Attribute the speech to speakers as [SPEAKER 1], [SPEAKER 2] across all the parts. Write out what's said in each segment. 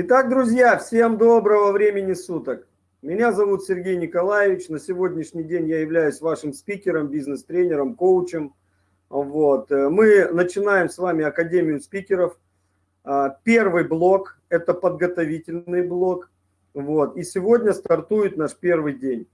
[SPEAKER 1] Итак, друзья, всем доброго времени суток. Меня зовут Сергей Николаевич. На сегодняшний день я являюсь вашим спикером, бизнес-тренером, коучем. Вот. Мы начинаем с вами Академию спикеров. А, первый блок – это подготовительный блок. Вот. И сегодня стартует наш первый день.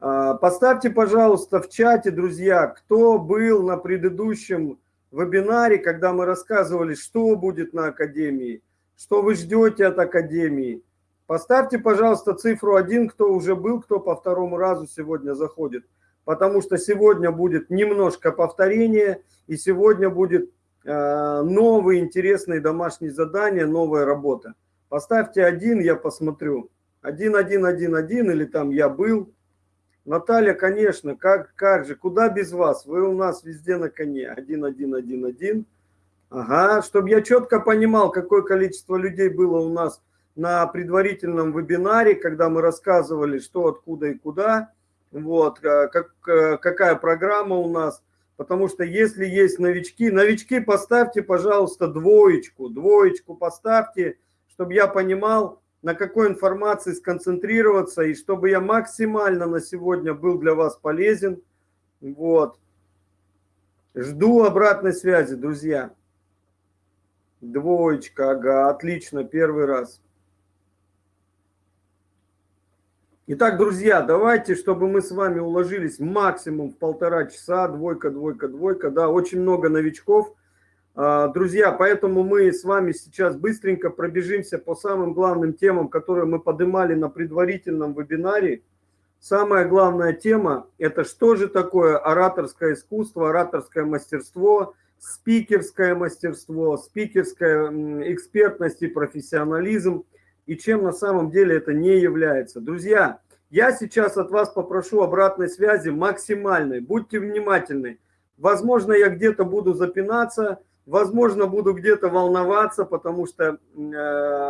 [SPEAKER 1] А, поставьте, пожалуйста, в чате, друзья, кто был на предыдущем вебинаре, когда мы рассказывали, что будет на Академии – что вы ждете от Академии. Поставьте, пожалуйста, цифру 1, кто уже был, кто по второму разу сегодня заходит. Потому что сегодня будет немножко повторение, и сегодня будет э, новые интересные домашние задания, новая работа. Поставьте один, я посмотрю. Один, один, один, один, или там я был. Наталья, конечно, как, как же, куда без вас? Вы у нас везде на коне. Один, один, один, один. Ага, чтобы я четко понимал, какое количество людей было у нас на предварительном вебинаре, когда мы рассказывали, что, откуда и куда, вот, э, как, э, какая программа у нас. Потому что если есть новички, новички поставьте, пожалуйста, двоечку, двоечку поставьте, чтобы я понимал, на какой информации сконцентрироваться, и чтобы я максимально на сегодня был для вас полезен. Вот. Жду обратной связи, друзья. Двоечка, ага, отлично, первый раз. Итак, друзья, давайте, чтобы мы с вами уложились максимум в полтора часа, двойка, двойка, двойка, да, очень много новичков. А, друзья, поэтому мы с вами сейчас быстренько пробежимся по самым главным темам, которые мы поднимали на предварительном вебинаре. Самая главная тема – это что же такое ораторское искусство, ораторское мастерство – спикерское мастерство, спикерская экспертность и профессионализм, и чем на самом деле это не является. Друзья, я сейчас от вас попрошу обратной связи максимальной, будьте внимательны. Возможно, я где-то буду запинаться, возможно, буду где-то волноваться, потому что э,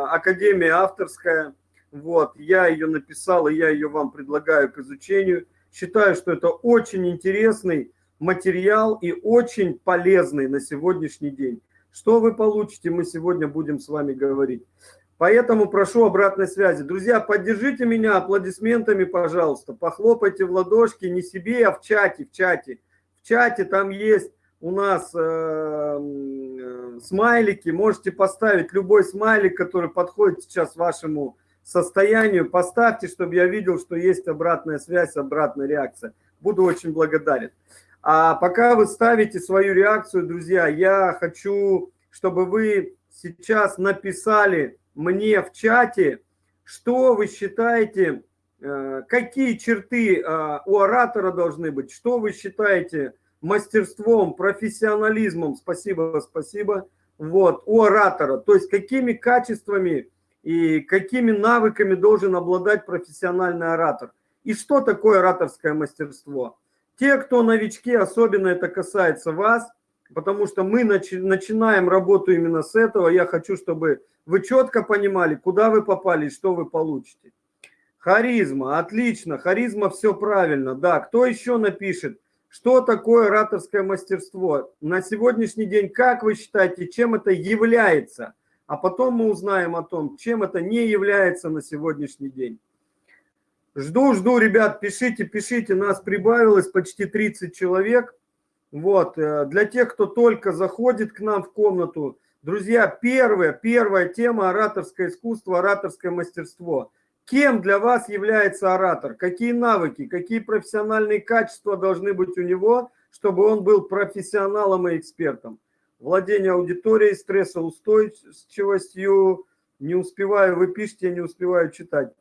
[SPEAKER 1] Академия авторская, вот, я ее написал, и я ее вам предлагаю к изучению. Считаю, что это очень интересный материал и очень полезный на сегодняшний день. Что вы получите, мы сегодня будем с вами говорить. Поэтому прошу обратной связи. Друзья, поддержите меня аплодисментами, пожалуйста. Похлопайте в ладошки не себе, а в чате, в чате. В чате там есть у нас э, э, смайлики. Можете поставить любой смайлик, который подходит сейчас вашему состоянию. Поставьте, чтобы я видел, что есть обратная связь, обратная реакция. Буду очень благодарен. А пока вы ставите свою реакцию, друзья, я хочу, чтобы вы сейчас написали мне в чате, что вы считаете, э, какие черты э, у оратора должны быть, что вы считаете мастерством, профессионализмом, спасибо, спасибо, вот, у оратора, то есть какими качествами и какими навыками должен обладать профессиональный оратор. И что такое ораторское мастерство? Те, кто новички, особенно это касается вас, потому что мы начи начинаем работу именно с этого. Я хочу, чтобы вы четко понимали, куда вы попали и что вы получите. Харизма, отлично, харизма, все правильно. Да, кто еще напишет, что такое ораторское мастерство? На сегодняшний день, как вы считаете, чем это является? А потом мы узнаем о том, чем это не является на сегодняшний день. Жду, жду, ребят, пишите, пишите. Нас прибавилось почти 30 человек. Вот, э, для тех, кто только заходит к нам в комнату, друзья, первая, первая тема – ораторское искусство, ораторское мастерство. Кем для вас является оратор? Какие навыки, какие профессиональные качества должны быть у него, чтобы он был профессионалом и экспертом? Владение аудиторией, стрессоустойчивостью, не успеваю, вы пишете, не успеваю читать.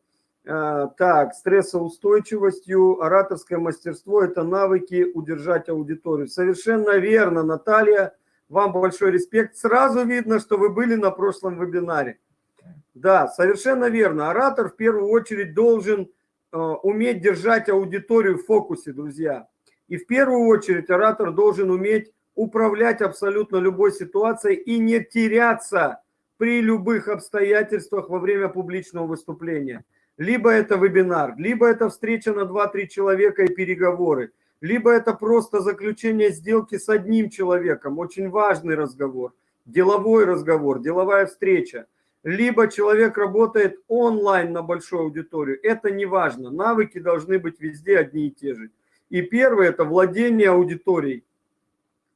[SPEAKER 1] А, так, стрессоустойчивостью, ораторское мастерство – это навыки удержать аудиторию. Совершенно верно, Наталья, вам большой респект. Сразу видно, что вы были на прошлом вебинаре. Да, совершенно верно. Оратор в первую очередь должен э, уметь держать аудиторию в фокусе, друзья. И в первую очередь оратор должен уметь управлять абсолютно любой ситуацией и не теряться при любых обстоятельствах во время публичного выступления либо это вебинар, либо это встреча на 2-3 человека и переговоры, либо это просто заключение сделки с одним человеком, очень важный разговор, деловой разговор, деловая встреча. либо человек работает онлайн на большую аудиторию. Это не важно. Навыки должны быть везде одни и те же. И первое – это владение аудиторией.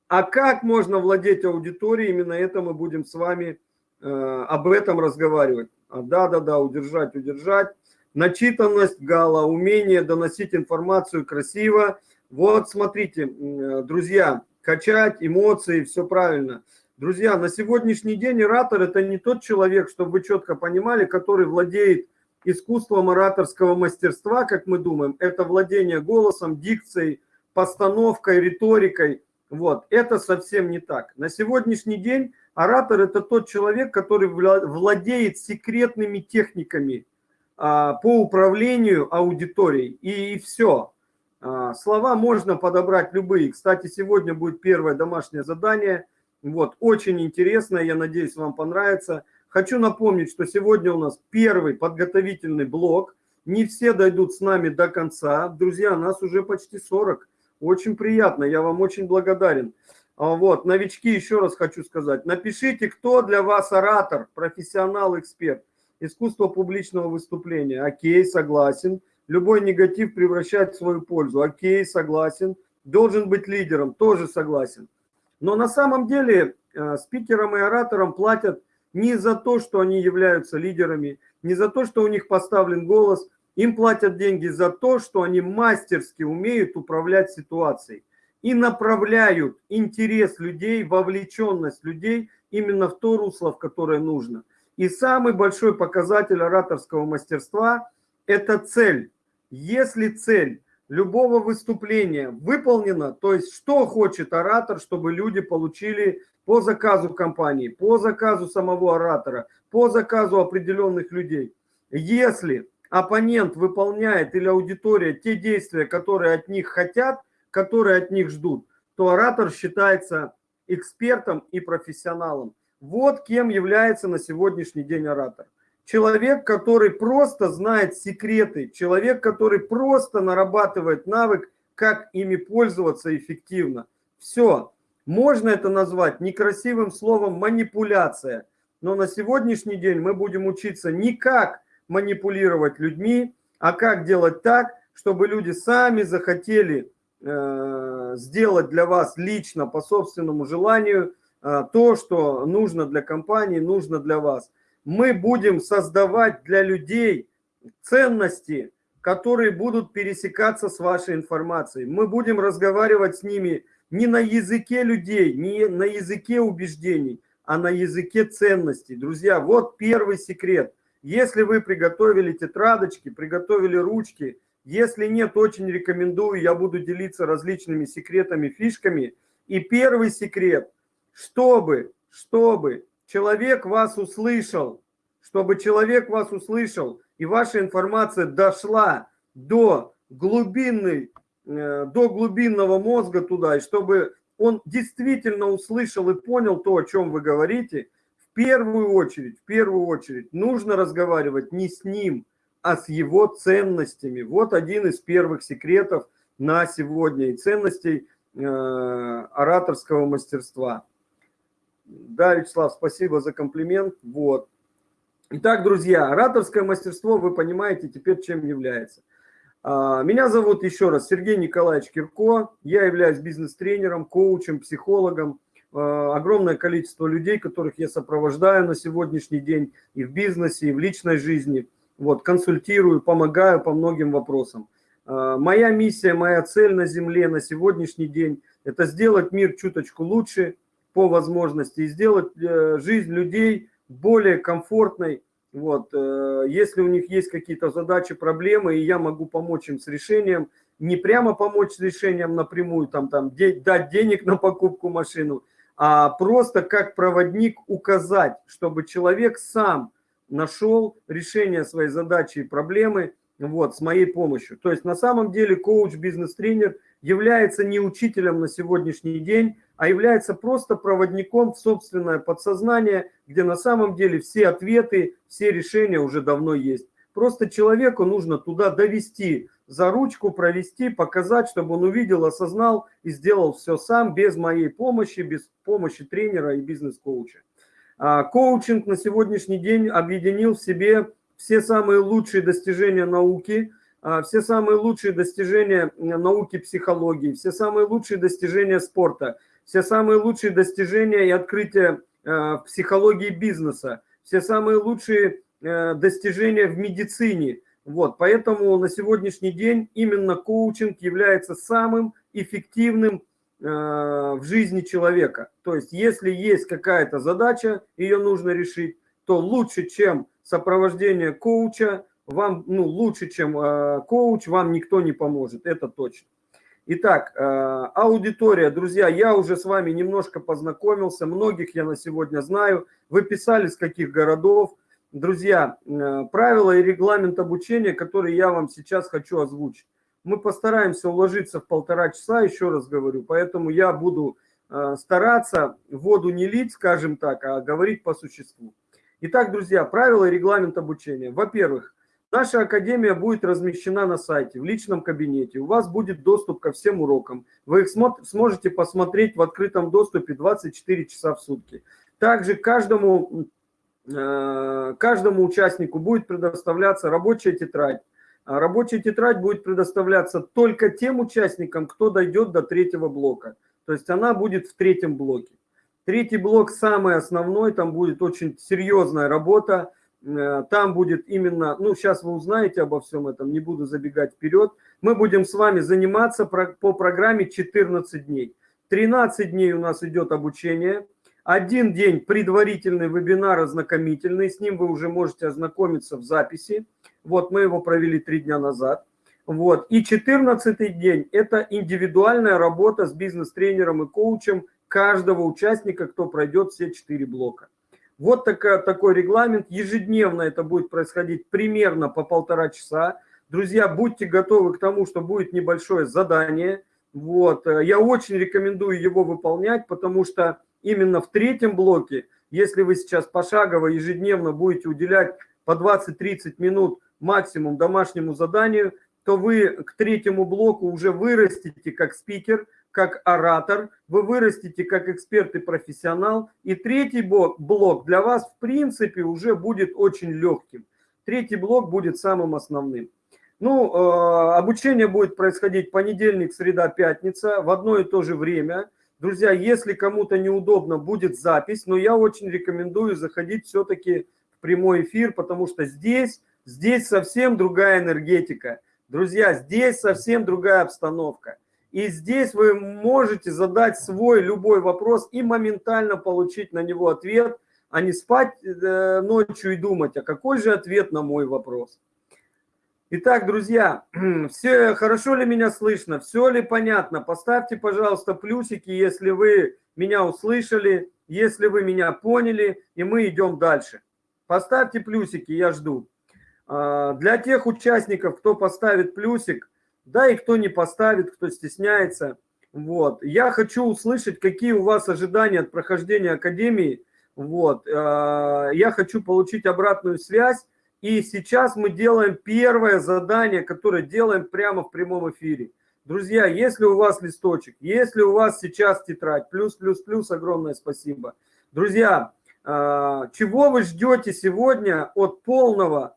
[SPEAKER 1] А как можно владеть аудиторией, именно это мы будем с вами э, об этом разговаривать. Да-да-да, удержать, удержать. Начитанность, гала, умение доносить информацию красиво. Вот смотрите, друзья, качать эмоции, все правильно. Друзья, на сегодняшний день оратор – это не тот человек, чтобы вы четко понимали, который владеет искусством ораторского мастерства, как мы думаем. Это владение голосом, дикцией, постановкой, риторикой. Вот, это совсем не так. На сегодняшний день оратор – это тот человек, который владеет секретными техниками по управлению аудиторией. И, и все. А, слова можно подобрать любые. Кстати, сегодня будет первое домашнее задание – вот, очень интересно, я надеюсь, вам понравится. Хочу напомнить, что сегодня у нас первый подготовительный блок. Не все дойдут с нами до конца. Друзья, нас уже почти 40. Очень приятно, я вам очень благодарен. А вот, новички, еще раз хочу сказать. Напишите, кто для вас оратор, профессионал, эксперт. Искусство публичного выступления. Окей, согласен. Любой негатив превращать в свою пользу. Окей, согласен. Должен быть лидером. Тоже согласен. Но на самом деле э, спикерам и ораторам платят не за то, что они являются лидерами, не за то, что у них поставлен голос, им платят деньги за то, что они мастерски умеют управлять ситуацией и направляют интерес людей, вовлеченность людей именно в то русло, в которое нужно. И самый большой показатель ораторского мастерства – это цель. Если цель любого выступления выполнено, то есть что хочет оратор, чтобы люди получили по заказу компании, по заказу самого оратора, по заказу определенных людей. Если оппонент выполняет или аудитория те действия, которые от них хотят, которые от них ждут, то оратор считается экспертом и профессионалом. Вот кем является на сегодняшний день оратор человек, который просто знает секреты, человек, который просто нарабатывает навык, как ими пользоваться эффективно. Все. Можно это назвать некрасивым словом манипуляция. Но на сегодняшний день мы будем учиться не как манипулировать людьми, а как делать так, чтобы люди сами захотели э, сделать для вас лично по собственному желанию то, что нужно для компании, нужно для вас мы будем создавать для людей ценности, которые будут пересекаться с вашей информацией. Мы будем разговаривать с ними не на языке людей, не на языке убеждений, а на языке ценностей. Друзья, вот первый секрет. Если вы приготовили тетрадочки, приготовили ручки, если нет, очень рекомендую, я буду делиться различными секретами, фишками. И первый секрет, чтобы, чтобы человек вас услышал, чтобы человек вас услышал, и ваша информация дошла до глубинной, э, до глубинного мозга туда, и чтобы он действительно услышал и понял то, о чем вы говорите, в первую очередь, в первую очередь нужно разговаривать не с ним, а с его ценностями. Вот один из первых секретов на сегодня и ценностей э, ораторского мастерства. Да, Вячеслав, спасибо за комплимент. Вот. Итак, друзья, ораторское мастерство, вы понимаете теперь, чем является. А, меня зовут еще раз Сергей Николаевич Кирко. Я являюсь бизнес-тренером, коучем, психологом. А, огромное количество людей, которых я сопровождаю на сегодняшний день и в бизнесе, и в личной жизни. Вот, консультирую, помогаю по многим вопросам. А, моя миссия, моя цель на Земле на сегодняшний день – это сделать мир чуточку лучше, по возможности сделать э, жизнь людей более комфортной. Вот. Э, если у них есть какие-то задачи, проблемы, и я могу помочь им с решением, не прямо помочь с решением напрямую, там, там, дать денег на покупку машину, а просто как проводник указать, чтобы человек сам нашел решение своей задачи и проблемы вот, с моей помощью. То есть на самом деле коуч, бизнес-тренер является не учителем на сегодняшний день, а является просто проводником в собственное подсознание, где на самом деле все ответы, все решения уже давно есть. Просто человеку нужно туда довести, за ручку провести, показать, чтобы он увидел, осознал и сделал все сам, без моей помощи, без помощи тренера и бизнес-коуча. А, коучинг на сегодняшний день объединил в себе все самые лучшие достижения науки, а, все самые лучшие достижения науки психологии, все самые лучшие достижения спорта, все самые лучшие достижения и открытия а, в психологии бизнеса, все самые лучшие э, достижения в медицине. Вот, поэтому на сегодняшний день именно коучинг является самым эффективным э, в жизни человека. То есть, если есть какая-то задача, ее нужно решить, то лучше, чем сопровождение коуча, вам, ну, лучше, чем э, коуч, вам никто не поможет, это точно. Итак, э, аудитория, друзья, я уже с вами немножко познакомился, многих я на сегодня знаю, вы писали с каких городов. Друзья, э, правила и регламент обучения, который я вам сейчас хочу озвучить. Мы постараемся уложиться в полтора часа, еще раз говорю, поэтому я буду э, стараться воду не лить, скажем так, а говорить по существу. Итак, друзья, правила и регламент обучения. Во-первых, наша академия будет размещена на сайте, в личном кабинете. У вас будет доступ ко всем урокам. Вы их сможете посмотреть в открытом доступе 24 часа в сутки. Также каждому, э, каждому участнику будет предоставляться рабочая тетрадь а рабочая тетрадь будет предоставляться только тем участникам, кто дойдет до третьего блока. То есть она будет в третьем блоке. Третий блок самый основной, там будет очень серьезная работа. Э, там будет именно, ну сейчас вы узнаете обо всем этом, не буду забегать вперед. Мы будем с вами заниматься по программе 14 дней. 13 дней у нас идет обучение. Один день предварительный вебинар ознакомительный, с ним вы уже можете ознакомиться в записи. Вот мы его провели три дня назад. Вот. И 14 день – это индивидуальная работа с бизнес-тренером и коучем каждого участника, кто пройдет все четыре блока. Вот такая, такой регламент. Ежедневно это будет происходить примерно по полтора часа. Друзья, будьте готовы к тому, что будет небольшое задание. Вот. Я очень рекомендую его выполнять, потому что именно в третьем блоке, если вы сейчас пошагово ежедневно будете уделять по 20-30 минут максимум домашнему заданию, то вы к третьему блоку уже вырастете как спикер, как оратор, вы вырастете как эксперт и профессионал. И третий блок для вас, в принципе, уже будет очень легким. Третий блок будет самым основным. Ну, э, обучение будет происходить понедельник, среда, пятница в одно и то же время. Друзья, если кому-то неудобно, будет запись, но я очень рекомендую заходить все-таки в прямой эфир, потому что здесь Здесь совсем другая энергетика. Друзья, здесь совсем другая обстановка. И здесь вы можете задать свой любой вопрос и моментально получить на него ответ, а не спать э, ночью и думать, а какой же ответ на мой вопрос. Итак, друзья, все хорошо ли меня слышно, все ли понятно? Поставьте, пожалуйста, плюсики, если вы меня услышали, если вы меня поняли, и мы идем дальше. Поставьте плюсики, я жду. А, для тех участников, кто поставит плюсик, да и кто не поставит, кто стесняется, вот, я хочу услышать, какие у вас ожидания от прохождения Академии, вот, а, я хочу получить обратную связь, и сейчас мы делаем первое задание, которое делаем прямо в прямом эфире. Друзья, если у вас листочек, если у вас сейчас тетрадь, плюс, плюс, плюс, огромное спасибо. Друзья, а, чего вы ждете сегодня от полного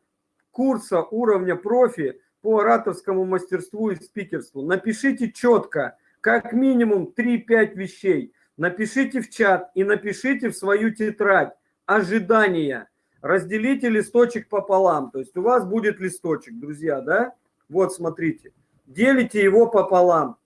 [SPEAKER 1] курса уровня профи по ораторскому мастерству и спикерству. Напишите четко, как минимум 3-5 вещей. Напишите в чат и напишите в свою тетрадь ожидания. Разделите листочек пополам. То есть у вас будет листочек, друзья, да? Вот, смотрите. Делите его пополам.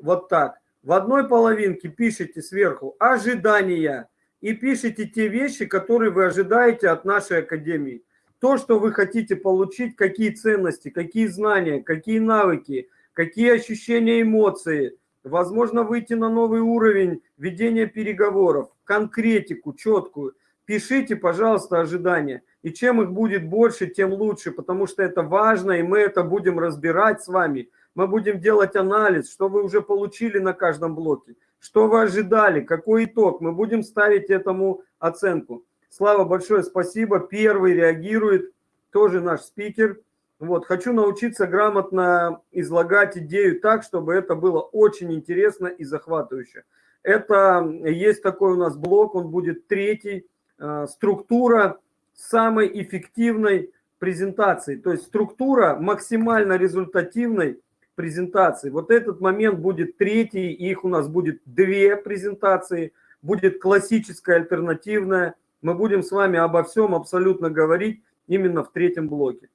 [SPEAKER 1] Вот так. В одной половинке пишите сверху ожидания и пишите те вещи, которые вы ожидаете от нашей академии то, что вы хотите получить, какие ценности, какие знания, какие навыки, какие ощущения, эмоции, возможно, выйти на новый уровень ведения переговоров, конкретику четкую. Пишите, пожалуйста, ожидания. И чем их будет больше, тем лучше, потому что это важно, и мы это будем разбирать с вами. Мы будем делать анализ, что вы уже получили на каждом блоке, что вы ожидали, какой итог. Мы будем ставить этому оценку. Слава, большое спасибо. Первый реагирует, тоже наш спикер. Вот, хочу научиться грамотно излагать идею так, чтобы это было очень интересно и захватывающе. Это есть такой у нас блок, он будет третий. э, структура самой эффективной презентации, то есть структура максимально результативной презентации. Вот этот момент будет третий, их у нас будет две презентации, будет классическая, альтернативная. Мы будем с вами обо всем абсолютно говорить именно в третьем блоке.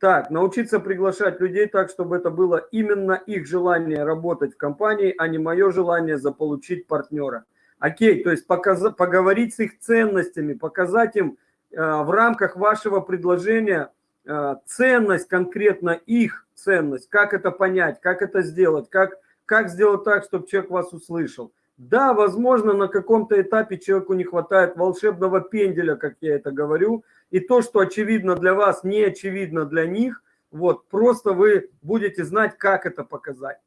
[SPEAKER 1] Так, научиться приглашать людей так, чтобы это было именно их желание работать в компании, а не мое желание заполучить партнера. Окей, то есть показ, поговорить с их ценностями, показать им э, в рамках вашего предложения э, ценность, конкретно их ценность, как это понять, как это сделать, как, как сделать так, чтобы человек вас услышал. Да, возможно, на каком-то этапе человеку не хватает волшебного пенделя, как я это говорю, и то, что очевидно для вас, не очевидно для них, вот, просто вы будете знать, как это показать.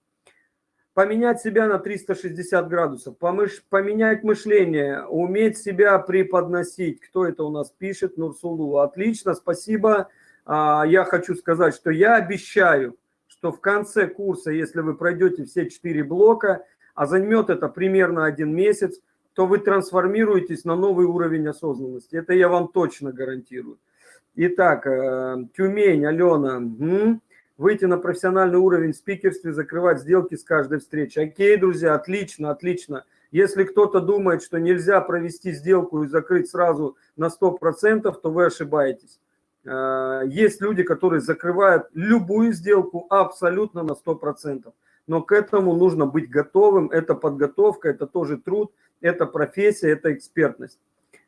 [SPEAKER 1] Поменять себя на 360 градусов, помыш, поменять мышление, уметь себя преподносить. Кто это у нас пишет? Нурсулу. Отлично, спасибо. А, я хочу сказать, что я обещаю, что в конце курса, если вы пройдете все четыре блока, а займет это примерно один месяц, то вы трансформируетесь на новый уровень осознанности. Это я вам точно гарантирую. Итак, э, Тюмень, Алена, выйти на профессиональный уровень в спикерстве, закрывать сделки с каждой встречи. Окей, друзья, отлично, отлично. Если кто-то думает, что нельзя провести сделку и закрыть сразу на 100%, то вы ошибаетесь. Э, есть люди, которые закрывают любую сделку абсолютно на 100%. Но к этому нужно быть готовым. Это подготовка, это тоже труд – это профессия, это экспертность.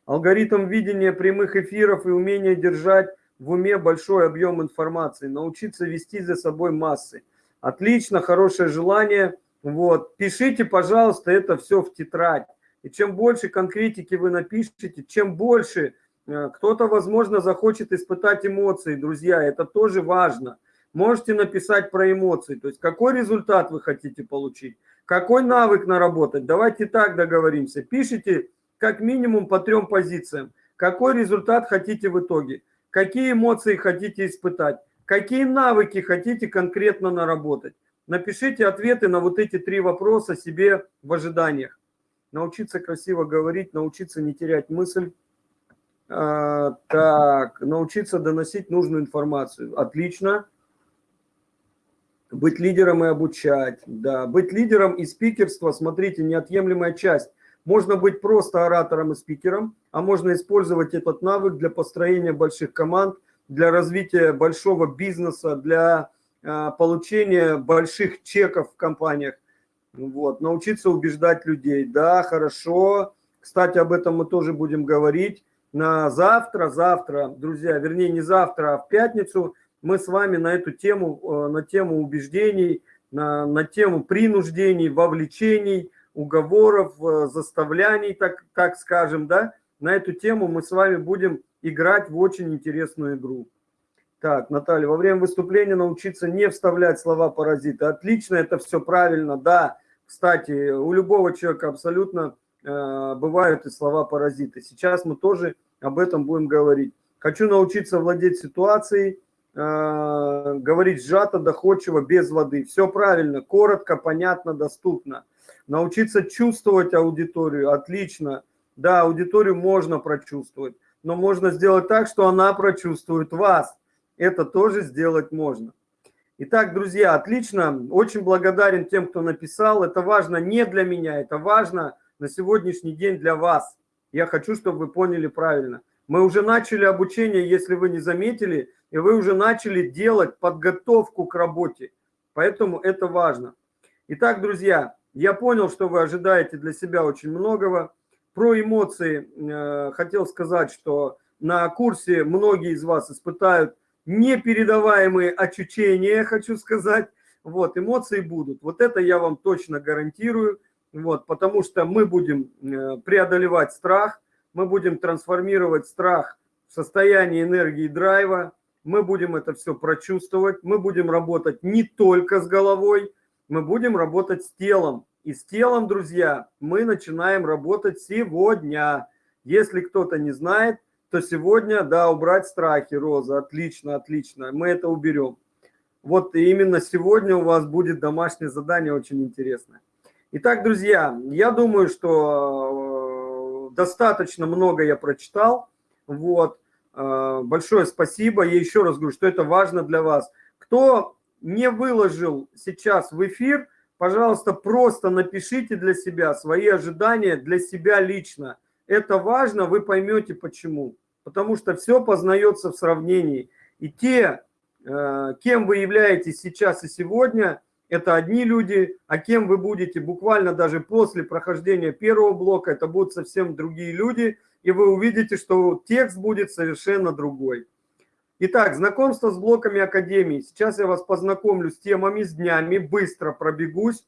[SPEAKER 1] Алгоритм видения прямых эфиров и умение держать в уме большой объем информации, научиться вести за собой массы. Отлично, хорошее желание. Вот. Пишите, пожалуйста, это все в тетрадь. И чем больше конкретики вы напишите, чем больше э, кто-то, возможно, захочет испытать эмоции, друзья, это тоже важно. Можете написать про эмоции, то есть какой результат вы хотите получить. Какой навык наработать? Давайте так договоримся. Пишите как минимум по трем позициям. Какой результат хотите в итоге? Какие эмоции хотите испытать? Какие навыки хотите конкретно наработать? Напишите ответы на вот эти три вопроса себе в ожиданиях. Научиться красиво говорить, научиться не терять мысль. А, так, научиться доносить нужную информацию. Отлично. Быть лидером и обучать, да. Быть лидером и спикерство, смотрите, неотъемлемая часть. Можно быть просто оратором и спикером, а можно использовать этот навык для построения больших команд, для развития большого бизнеса, для э, получения больших чеков в компаниях. Вот, научиться убеждать людей. Да, хорошо. Кстати, об этом мы тоже будем говорить. На завтра, завтра, друзья, вернее не завтра, а в пятницу – мы с вами на эту тему, э, на тему убеждений, на, на тему принуждений, вовлечений, уговоров, э, заставляний, так, так скажем, да, на эту тему мы с вами будем играть в очень интересную игру. Так, Наталья, во время выступления научиться не вставлять слова паразита. Отлично, это все правильно, да. Кстати, у любого человека абсолютно э, бывают и слова паразиты. Сейчас мы тоже об этом будем говорить. Хочу научиться владеть ситуацией, говорить сжато, доходчиво, без воды. Все правильно, коротко, понятно, доступно. Научиться чувствовать аудиторию, отлично. Да, аудиторию можно прочувствовать, но можно сделать так, что она прочувствует вас. Это тоже сделать можно. Итак, друзья, отлично. Очень благодарен тем, кто написал. Это важно не для меня, это важно на сегодняшний день для вас. Я хочу, чтобы вы поняли правильно. Мы уже начали обучение, если вы не заметили, и вы уже начали делать подготовку к работе. Поэтому это важно. Итак, друзья, я понял, что вы ожидаете для себя очень многого. Про эмоции э, хотел сказать, что на курсе многие из вас испытают непередаваемые ощущения, хочу сказать. Вот, эмоции будут. Вот это я вам точно гарантирую. Вот, потому что мы будем э, преодолевать страх, мы будем трансформировать страх в состояние энергии драйва, мы будем это все прочувствовать, мы будем работать не только с головой, мы будем работать с телом. И с телом, друзья, мы начинаем работать сегодня. Если кто-то не знает, то сегодня, да, убрать страхи, Роза, отлично, отлично, мы это уберем. Вот именно сегодня у вас будет домашнее задание очень интересное. Итак, друзья, я думаю, что достаточно много я прочитал. Вот. Э, большое спасибо. Я еще раз говорю, что это важно для вас. Кто не выложил сейчас в эфир, пожалуйста, просто напишите для себя свои ожидания для себя лично. Это важно, вы поймете почему. Потому что все познается в сравнении. И те, э, кем вы являетесь сейчас и сегодня, это одни люди, а кем вы будете буквально даже после прохождения первого блока, это будут совсем другие люди, и вы увидите, что текст будет совершенно другой. Итак, знакомство с блоками Академии. Сейчас я вас познакомлю с темами, с днями, быстро пробегусь,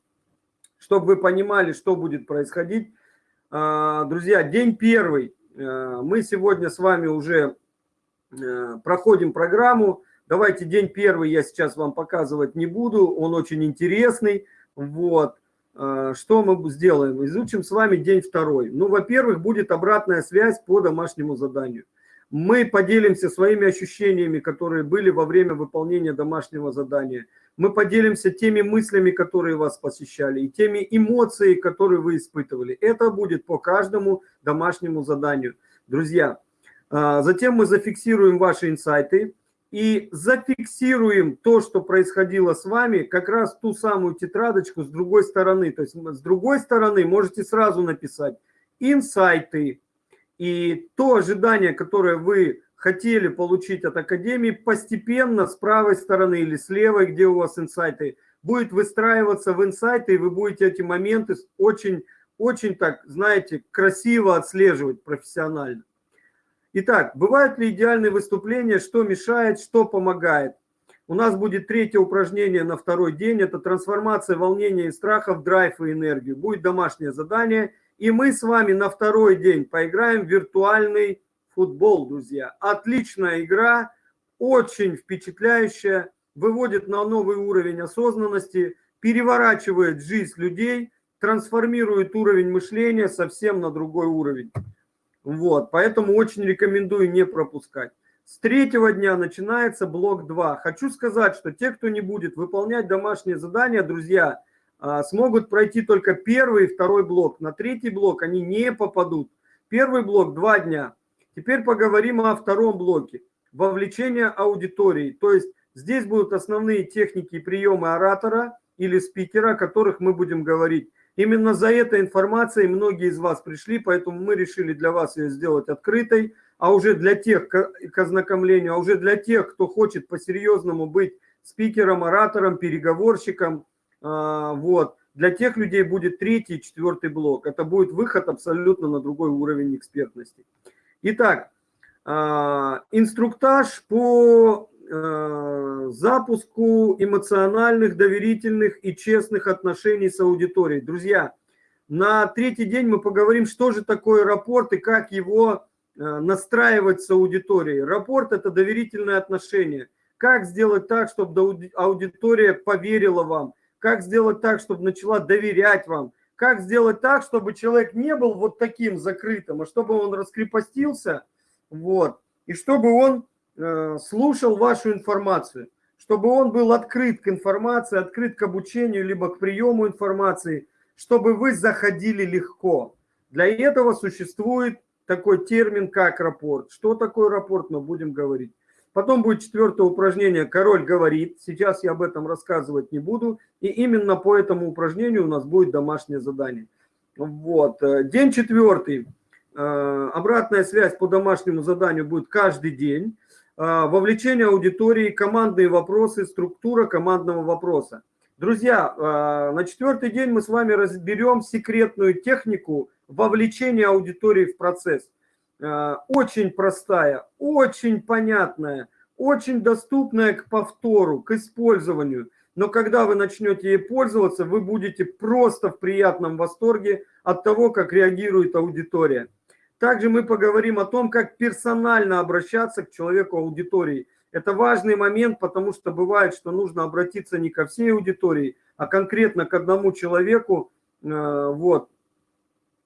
[SPEAKER 1] чтобы вы понимали, что будет происходить. А, друзья, день первый. А, мы сегодня с вами уже э, проходим программу. Давайте день первый я сейчас вам показывать не буду, он очень интересный. Вот. А, что мы сделаем? Изучим с вами день второй. Ну, во-первых, будет обратная связь по домашнему заданию. Мы поделимся своими ощущениями, которые были во время выполнения домашнего задания. Мы поделимся теми мыслями, которые вас посещали, и теми эмоциями, которые вы испытывали. Это будет по каждому домашнему заданию. Друзья, а, затем мы зафиксируем ваши инсайты и зафиксируем то, что происходило с вами, как раз ту самую тетрадочку с другой стороны. То есть с другой стороны можете сразу написать инсайты, и то ожидание, которое вы хотели получить от Академии, постепенно с правой стороны или с левой, где у вас инсайты, будет выстраиваться в инсайты, и вы будете эти моменты очень, очень так, знаете, красиво отслеживать профессионально. Итак, бывают ли идеальные выступления, что мешает, что помогает? У нас будет третье упражнение на второй день, это трансформация волнения и страха в драйв и энергию. Будет домашнее задание – и мы с вами на второй день поиграем в виртуальный футбол, друзья. Отличная игра, очень впечатляющая, выводит на новый уровень осознанности, переворачивает жизнь людей, трансформирует уровень мышления совсем на другой уровень. Вот, поэтому очень рекомендую не пропускать. С третьего дня начинается блок 2. Хочу сказать, что те, кто не будет выполнять домашние задания, друзья, а, смогут пройти только первый и второй блок. На третий блок они не попадут. Первый блок – два дня. Теперь поговорим о втором блоке. Вовлечение аудитории. То есть здесь будут основные техники и приемы оратора или спикера, о которых мы будем говорить. Именно за этой информацией многие из вас пришли, поэтому мы решили для вас ее сделать открытой. А уже для тех, к ознакомлению, а уже для тех, кто хочет по-серьезному быть спикером, оратором, переговорщиком – а, вот. Для тех людей будет третий четвертый блок. Это будет выход абсолютно на другой уровень экспертности. Итак, а, инструктаж по запуску эмоциональных, доверительных и честных отношений с аудиторией. Друзья, на третий день мы поговорим, что же такое рапорт и как его настраивать с аудиторией. Рапорт – это доверительное отношение. Как сделать так, чтобы аудитория поверила вам, как сделать так, чтобы начала доверять вам, как сделать так, чтобы человек не был вот таким закрытым, а чтобы он раскрепостился, вот, и чтобы он э, слушал вашу информацию, чтобы он был открыт к информации, открыт к обучению, либо к приему информации, чтобы вы заходили легко. Для этого существует такой термин, как рапорт. Что такое рапорт, мы будем говорить. Потом будет четвертое упражнение «Король говорит». Сейчас я об этом рассказывать не буду. И именно по этому упражнению у нас будет домашнее задание. Вот. Э, день четвертый. Э, обратная связь по домашнему заданию будет каждый день. Э, вовлечение аудитории, командные вопросы, структура командного вопроса. Друзья, на четвертый день мы с вами разберем секретную технику вовлечения аудитории в процесс. Э, очень простая, очень понятная, очень доступная к повтору, к использованию. Но когда вы начнете ей пользоваться, вы будете просто в приятном восторге от того, как реагирует аудитория. Также мы поговорим о том, как персонально обращаться к человеку аудитории. Это важный момент, потому что бывает, что нужно обратиться не ко всей аудитории, а конкретно к одному человеку. Э, вот.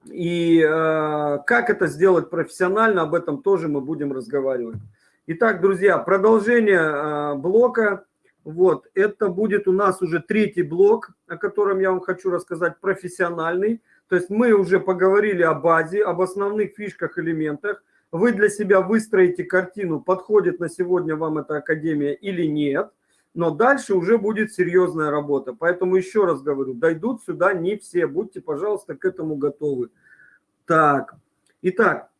[SPEAKER 1] И э, как это сделать профессионально, об этом тоже мы будем разговаривать. Итак, друзья, продолжение э, блока. Вот, это будет у нас уже третий блок, о котором я вам хочу рассказать, профессиональный. То есть мы уже поговорили о базе, об основных фишках, элементах. Вы для себя выстроите картину, подходит на сегодня вам эта академия или нет. Но дальше уже будет серьезная работа. Поэтому еще раз говорю, дойдут сюда не все. Будьте, пожалуйста, к этому готовы. Так, итак,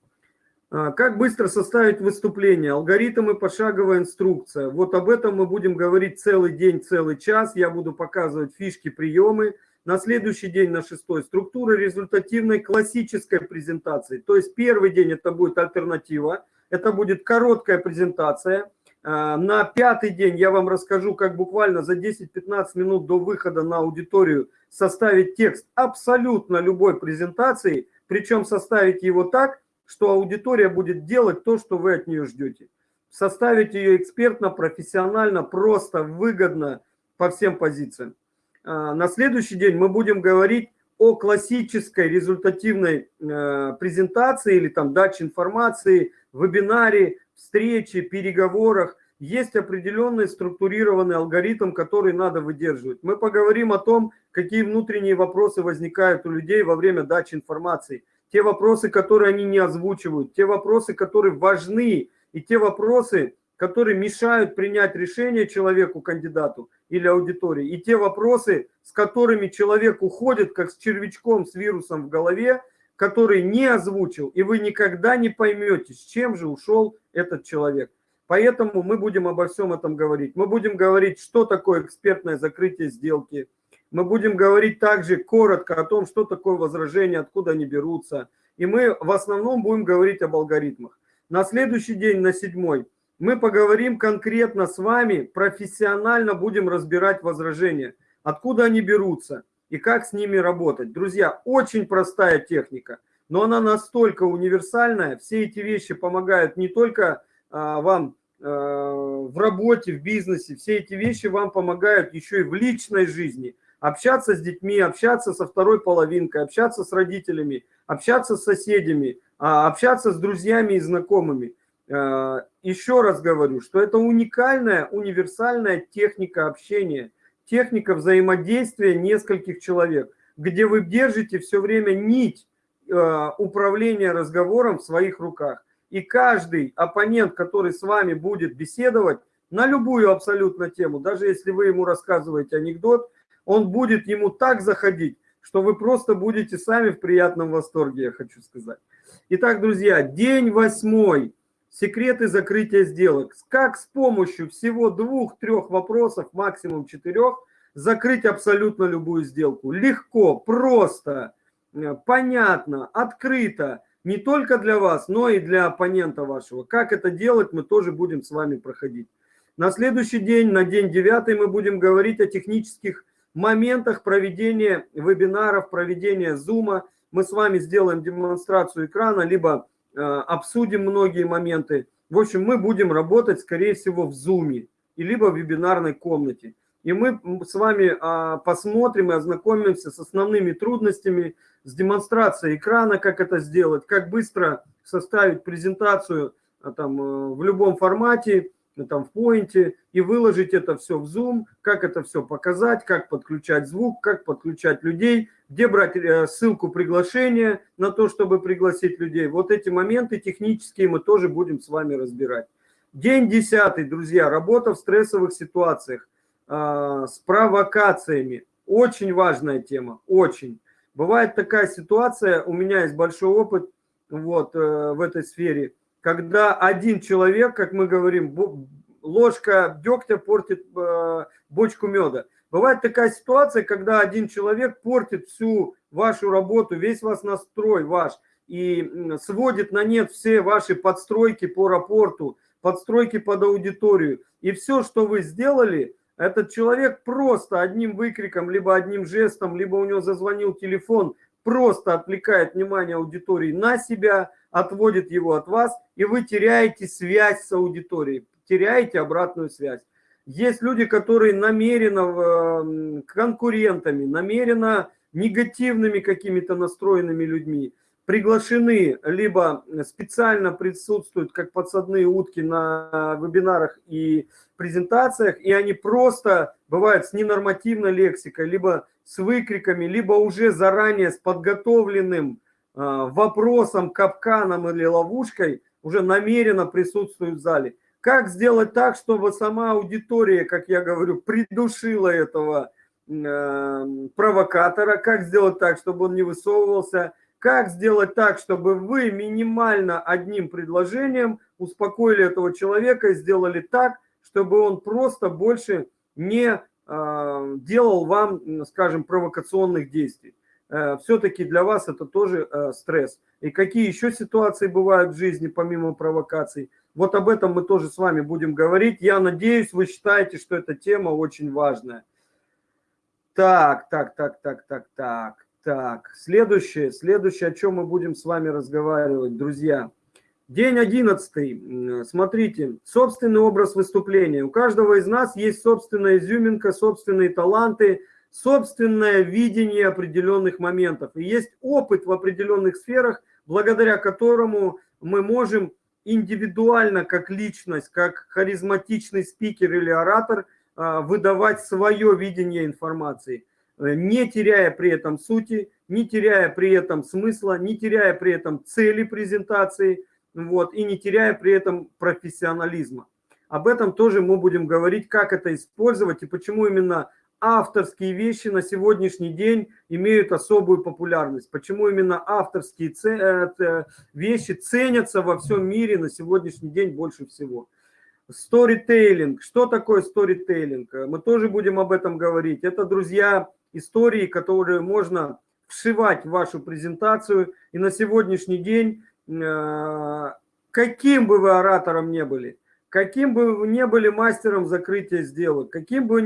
[SPEAKER 1] а, как быстро составить выступление? Алгоритм и пошаговая инструкция. Вот об этом мы будем говорить целый день, целый час. Я буду показывать фишки, приемы. На следующий день, на шестой, структура результативной классической презентации. То есть первый день это будет альтернатива. Это будет короткая презентация. А, на пятый день я вам расскажу, как буквально за 10-15 минут до выхода на аудиторию составить текст абсолютно любой презентации, причем составить его так, что аудитория будет делать то, что вы от нее ждете. Составить ее экспертно, профессионально, просто, выгодно по всем позициям. А, на следующий день мы будем говорить о классической результативной э, презентации или там даче информации, вебинаре, встрече, переговорах. Есть определенный структурированный алгоритм, который надо выдерживать. Мы поговорим о том, какие внутренние вопросы возникают у людей во время дачи информации – те вопросы, которые они не озвучивают, те вопросы, которые важны, и те вопросы, которые мешают принять решение человеку, кандидату или аудитории, и те вопросы, с которыми человек уходит, как с червячком, с вирусом в голове, который не озвучил, и вы никогда не поймете, с чем же ушел этот человек. Поэтому мы будем обо всем этом говорить. Мы будем говорить, что такое экспертное закрытие сделки, мы будем говорить также коротко о том, что такое возражение, откуда они берутся. И мы в основном будем говорить об алгоритмах. На следующий день, на седьмой, мы поговорим конкретно с вами, профессионально будем разбирать возражения, откуда они берутся и как с ними работать. Друзья, очень простая техника, но она настолько универсальная. Все эти вещи помогают не только а, вам а, в работе, в бизнесе, все эти вещи вам помогают еще и в личной жизни – общаться с детьми, общаться со второй половинкой, общаться с родителями, общаться с соседями, а, общаться с друзьями и знакомыми. А, еще раз говорю, что это уникальная, универсальная техника общения, техника взаимодействия нескольких человек, где вы держите все время нить а, управления разговором в своих руках. И каждый оппонент, который с вами будет беседовать на любую абсолютно тему, даже если вы ему рассказываете анекдот, он будет ему так заходить, что вы просто будете сами в приятном восторге, я хочу сказать. Итак, друзья, день восьмой. Секреты закрытия сделок. Как с помощью всего двух-трех вопросов, максимум четырех, закрыть абсолютно любую сделку. Легко, просто, э, понятно, открыто. Не только для вас, но и для оппонента вашего. Как это делать, мы тоже будем с вами проходить. На следующий день, на день девятый, мы будем говорить о технических моментах проведения вебинаров, проведения зума. Мы с вами сделаем демонстрацию экрана, либо обсудим многие моменты. В общем, мы будем работать, скорее всего, в зуме, и либо в вебинарной комнате. И мы с вами а, посмотрим и ознакомимся с основными трудностями, с демонстрацией экрана, как это сделать, как быстро составить презентацию а, там, э, в любом формате, там в поинте и выложить это все в Zoom, как это все показать, как подключать звук, как подключать людей, где брать э, ссылку приглашения на то, чтобы пригласить людей. Вот эти моменты технические мы тоже будем с вами разбирать. День десятый, друзья, работа в стрессовых ситуациях э, с провокациями. Очень важная тема, очень. Бывает такая ситуация, у меня есть большой опыт вот, э, в этой сфере – когда один человек, как мы говорим, ложка дегтя портит э, бочку меда. Бывает такая ситуация, когда один человек портит всю вашу работу, весь вас настрой ваш, и сводит на нет все ваши подстройки по рапорту, подстройки под аудиторию. И все, что вы сделали, этот человек просто одним выкриком, либо одним жестом, либо у него зазвонил телефон, просто отвлекает внимание аудитории на себя – отводит его от вас, и вы теряете связь с аудиторией, теряете обратную связь. Есть люди, которые намеренно конкурентами, намеренно негативными какими-то настроенными людьми приглашены, либо специально присутствуют как подсадные утки на вебинарах и презентациях, и они просто бывают с ненормативной лексикой, либо с выкриками, либо уже заранее с подготовленным э, вопросом, капканом или ловушкой, уже намеренно присутствуют в зале. Как сделать так, чтобы сама аудитория, как я говорю, придушила этого э, провокатора? Как сделать так, чтобы он не высовывался? Как сделать так, чтобы вы минимально одним предложением успокоили этого человека и сделали так, чтобы он просто больше не э, делал вам, скажем, провокационных действий. Э, Все-таки для вас это тоже э, стресс. И какие еще ситуации бывают в жизни, помимо провокаций. Вот об этом мы тоже с вами будем говорить. Я надеюсь, вы считаете, что эта тема очень важная. Так, так, так, так, так, так. Так, следующее, следующее, о чем мы будем с вами разговаривать, друзья. День одиннадцатый. Смотрите, собственный образ выступления. У каждого из нас есть собственная изюминка, собственные таланты, собственное видение определенных моментов. И есть опыт в определенных сферах, благодаря которому мы можем индивидуально, как личность, как харизматичный спикер или оратор, а, выдавать свое видение информации – Э, не теряя при этом сути, не теряя при этом смысла, не теряя при этом цели презентации, вот, и не теряя при этом профессионализма. Об этом тоже мы будем говорить, как это использовать и почему именно авторские вещи на сегодняшний день имеют особую популярность. Почему именно авторские э, вещи ценятся во всем мире на сегодняшний день больше всего. Сторитейлинг. Что такое сторитейлинг? Мы тоже будем об этом говорить. Это, друзья, истории, которые можно вшивать в вашу презентацию. И на сегодняшний день, э, каким бы вы оратором не были, каким бы вы не были мастером закрытия сделок, каким бы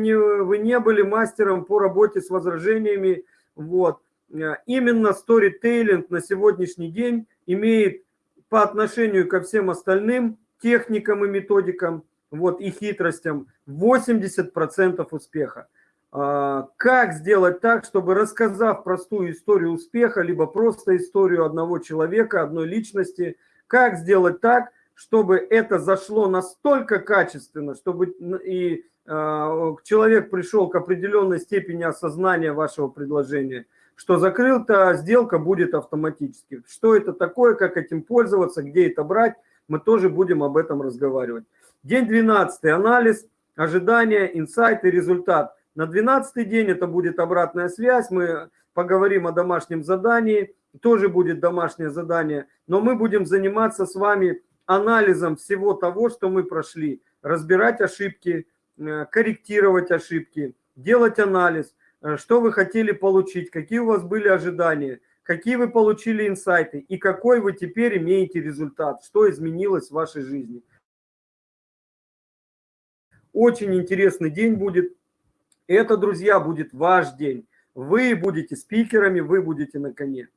[SPEAKER 1] вы не были мастером по работе с возражениями, вот, э, именно сторитейлинг на сегодняшний день имеет по отношению ко всем остальным техникам и методикам вот, и хитростям 80% успеха. А, как сделать так, чтобы рассказав простую историю успеха, либо просто историю одного человека, одной личности, как сделать так, чтобы это зашло настолько качественно, чтобы и э, человек пришел к определенной степени осознания вашего предложения, что закрыта сделка будет автоматически. Что это такое, как этим пользоваться, где это брать, мы тоже будем об этом разговаривать. День 12. Анализ, ожидания, инсайты, результат. На 12 день это будет обратная связь, мы поговорим о домашнем задании, тоже будет домашнее задание, но мы будем заниматься с вами анализом всего того, что мы прошли, разбирать ошибки, э, корректировать ошибки, делать анализ, э, что вы хотели получить, какие у вас были ожидания, какие вы получили инсайты и какой вы теперь имеете результат, что изменилось в вашей жизни. Очень интересный день будет. Это, друзья, будет ваш день. Вы будете спикерами, вы будете на коне.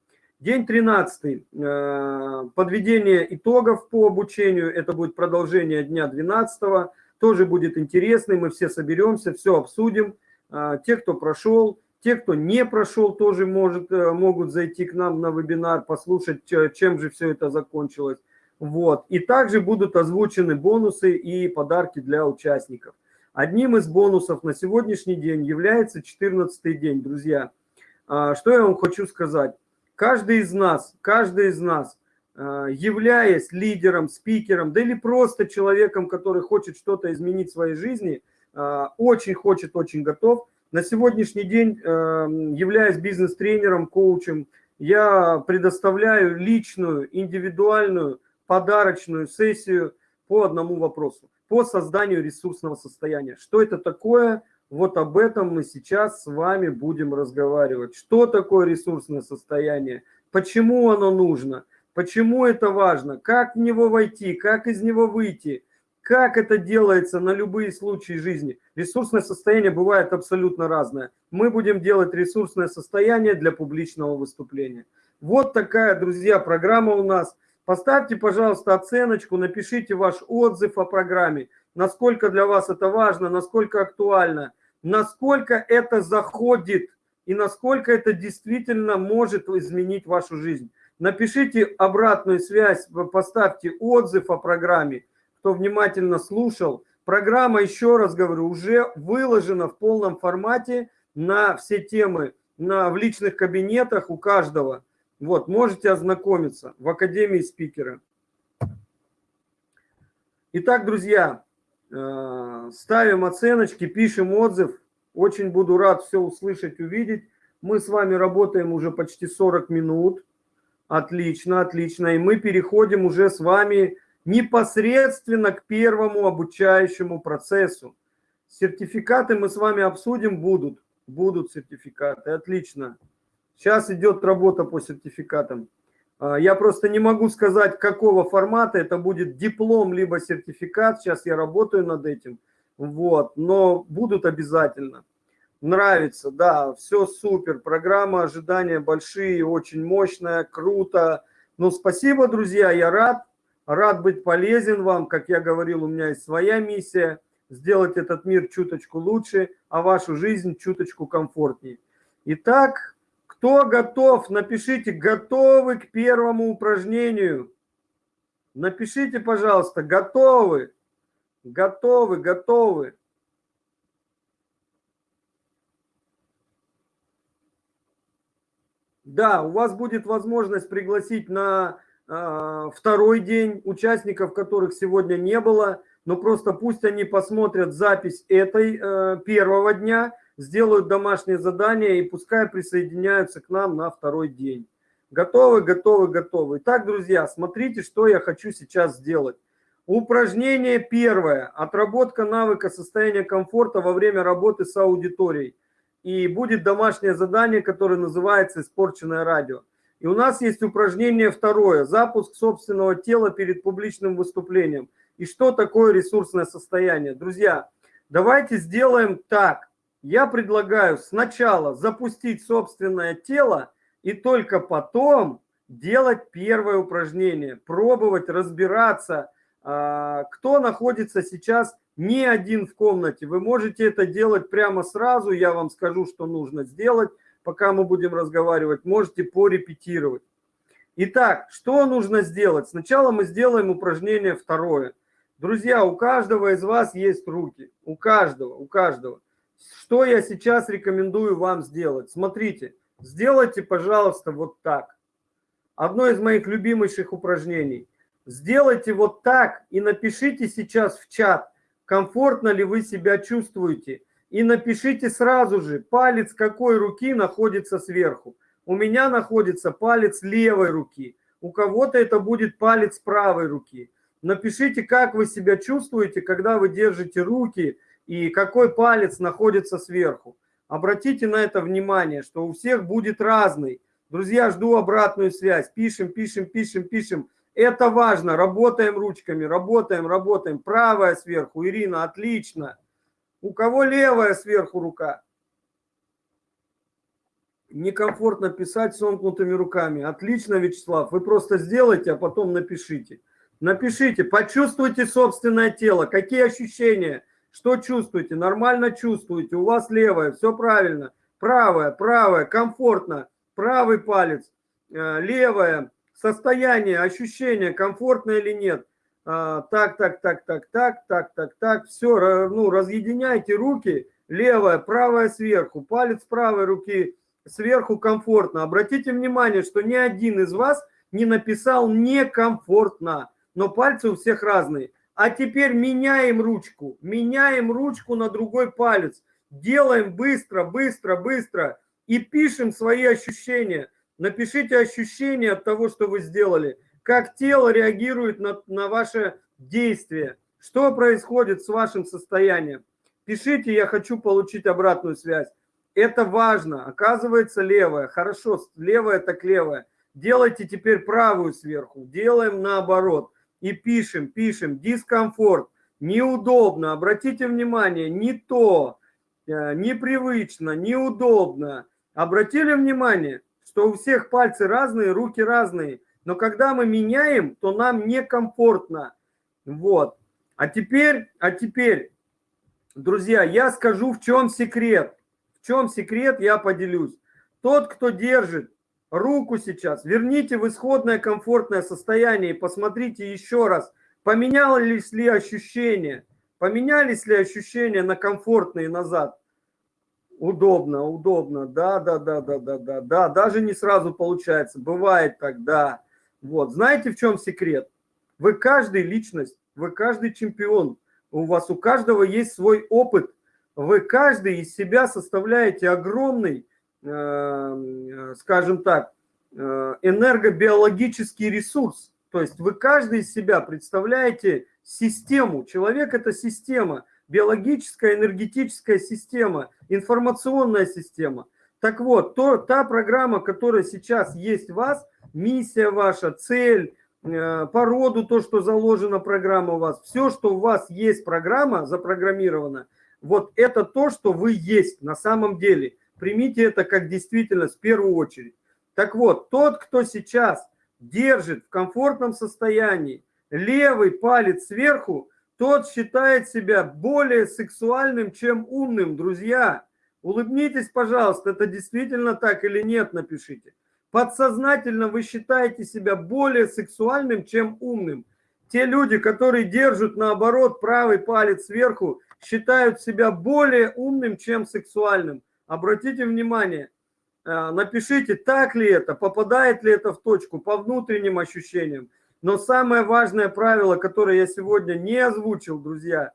[SPEAKER 1] День 13. Э, подведение итогов по обучению. Это будет продолжение дня 12. Тоже будет интересный. Мы все соберемся, все обсудим. Э, те, кто прошел, те, кто не прошел, тоже может, э, могут зайти к нам на вебинар, послушать, чем же все это закончилось. Вот. И также будут озвучены бонусы и подарки для участников. Одним из бонусов на сегодняшний день является 14 день, друзья. Что я вам хочу сказать? Каждый из нас, каждый из нас, а, являясь лидером, спикером, да или просто человеком, который хочет что-то изменить в своей жизни, а, очень хочет, очень готов, на сегодняшний день, являясь бизнес-тренером, коучем, я предоставляю личную, индивидуальную, подарочную сессию по одному вопросу по созданию ресурсного состояния. Что это такое? Вот об этом мы сейчас с вами будем разговаривать. Что такое ресурсное состояние? Почему оно нужно? Почему это важно? Как в него войти? Как из него выйти? Как это делается на любые случаи жизни? Ресурсное состояние бывает абсолютно разное. Мы будем делать ресурсное состояние для публичного выступления. Вот такая, друзья, программа у нас – Поставьте, пожалуйста, оценочку, напишите ваш отзыв о программе, насколько для вас это важно, насколько актуально, насколько это заходит и насколько это действительно может изменить вашу жизнь. Напишите обратную связь, поставьте отзыв о программе, кто внимательно слушал. Программа, еще раз говорю, уже выложена в полном формате на все темы на, в личных кабинетах у каждого. Вот, можете ознакомиться в Академии спикера. Итак, друзья, ставим оценочки, пишем отзыв. Очень буду рад все услышать, увидеть. Мы с вами работаем уже почти 40 минут. Отлично, отлично. И мы переходим уже с вами непосредственно к первому обучающему процессу. Сертификаты мы с вами обсудим, будут. Будут сертификаты, отлично. Сейчас идет работа по сертификатам. А, я просто не могу сказать, какого формата это будет диплом, либо сертификат. Сейчас я работаю над этим. Вот, но будут обязательно. Нравится, да, все супер. Программа ожидания большие, очень мощная, круто. Ну, спасибо, друзья, я рад. Рад быть полезен вам. Как я говорил, у меня есть своя миссия – сделать этот мир чуточку лучше, а вашу жизнь чуточку комфортнее. Итак, кто готов, напишите «Готовы к первому упражнению». Напишите, пожалуйста, «Готовы». Готовы, готовы. Да, у вас будет возможность пригласить на э, второй день участников, которых сегодня не было, но просто пусть они посмотрят запись этой э, первого дня, сделают домашнее задание и пускай присоединяются к нам на второй день. Готовы, готовы, готовы. Итак, друзья, смотрите, что я хочу сейчас сделать. Упражнение первое. Отработка навыка состояния комфорта во время работы с аудиторией. И будет домашнее задание, которое называется «Испорченное радио». И у нас есть упражнение второе. Запуск собственного тела перед публичным выступлением. И что такое ресурсное состояние? Друзья, давайте сделаем так. Я предлагаю сначала запустить собственное тело и только потом делать первое упражнение. Пробовать разбираться – а, кто находится сейчас не один в комнате. Вы можете это делать прямо сразу, я вам скажу, что нужно сделать, пока мы будем разговаривать. Можете порепетировать. Итак, что нужно сделать? Сначала мы сделаем упражнение второе. Друзья, у каждого из вас есть руки. У каждого, у каждого. Что я сейчас рекомендую вам сделать? Смотрите, сделайте, пожалуйста, вот так. Одно из моих любимейших упражнений. Сделайте вот так и напишите сейчас в чат, комфортно ли вы себя чувствуете. И напишите сразу же, палец какой руки находится сверху. У меня находится палец левой руки. У кого-то это будет палец правой руки. Напишите, как вы себя чувствуете, когда вы держите руки и какой палец находится сверху. Обратите на это внимание, что у всех будет разный. Друзья, жду обратную связь. Пишем, пишем, пишем, пишем. Это важно. Работаем ручками, работаем, работаем. Правая сверху. Ирина, отлично. У кого левая сверху рука? Некомфортно писать сомкнутыми руками. Отлично, Вячеслав. Вы просто сделайте, а потом напишите. Напишите, почувствуйте собственное тело. Какие ощущения? Что чувствуете? Нормально чувствуете. У вас левая, все правильно. Правая, правая, комфортно. Правый палец, э, левая. Состояние, ощущение, комфортно или нет. А, так, так, так, так, так, так, так, так. Все, ну, разъединяйте руки. Левая, правая сверху. Палец правой руки сверху комфортно. Обратите внимание, что ни один из вас не написал некомфортно. Но пальцы у всех разные. А теперь меняем ручку, меняем ручку на другой палец, делаем быстро, быстро, быстро и пишем свои ощущения – Напишите ощущения от того, что вы сделали. Как тело реагирует на, на ваше действие. Что происходит с вашим состоянием. Пишите, я хочу получить обратную связь. Это важно. Оказывается, левая. Хорошо, левая так левая. Делайте теперь правую сверху. Делаем наоборот. И пишем, пишем. Дискомфорт. Неудобно. Обратите внимание, не то. Э, непривычно, неудобно. Обратили внимание? что у всех пальцы разные, руки разные. Но когда мы меняем, то нам некомфортно. Вот. А теперь, а теперь, друзья, я скажу, в чем секрет. В чем секрет, я поделюсь. Тот, кто держит руку сейчас, верните в исходное комфортное состояние и посмотрите еще раз, поменялись ли ощущения, поменялись ли ощущения на комфортные назад. Удобно, удобно, да, да, да, да, да, да, да, даже не сразу получается, бывает так, да. Вот, знаете, в чем секрет? Вы каждый личность, вы каждый чемпион, у вас у каждого есть свой опыт, вы каждый из себя составляете огромный, скажем так, э, энергобиологический ресурс. То есть вы каждый из себя представляете систему. Человек – это система, биологическая, энергетическая система, информационная система. Так вот, то, та программа, которая сейчас есть в вас, миссия ваша, цель, э, по роду то, что заложена программа у вас, все, что у вас есть программа запрограммирована, вот это то, что вы есть на самом деле. Примите это как действительность в первую очередь. Так вот, тот, кто сейчас держит в комфортном состоянии левый палец сверху, тот считает себя более сексуальным, чем умным, друзья. Улыбнитесь, пожалуйста, это действительно так или нет, напишите. Подсознательно вы считаете себя более сексуальным, чем умным. Те люди, которые держат, наоборот, правый палец сверху, считают себя более умным, чем сексуальным. Обратите внимание, э, напишите, так ли это, попадает ли это в точку по внутренним ощущениям. Но самое важное правило, которое я сегодня не озвучил, друзья,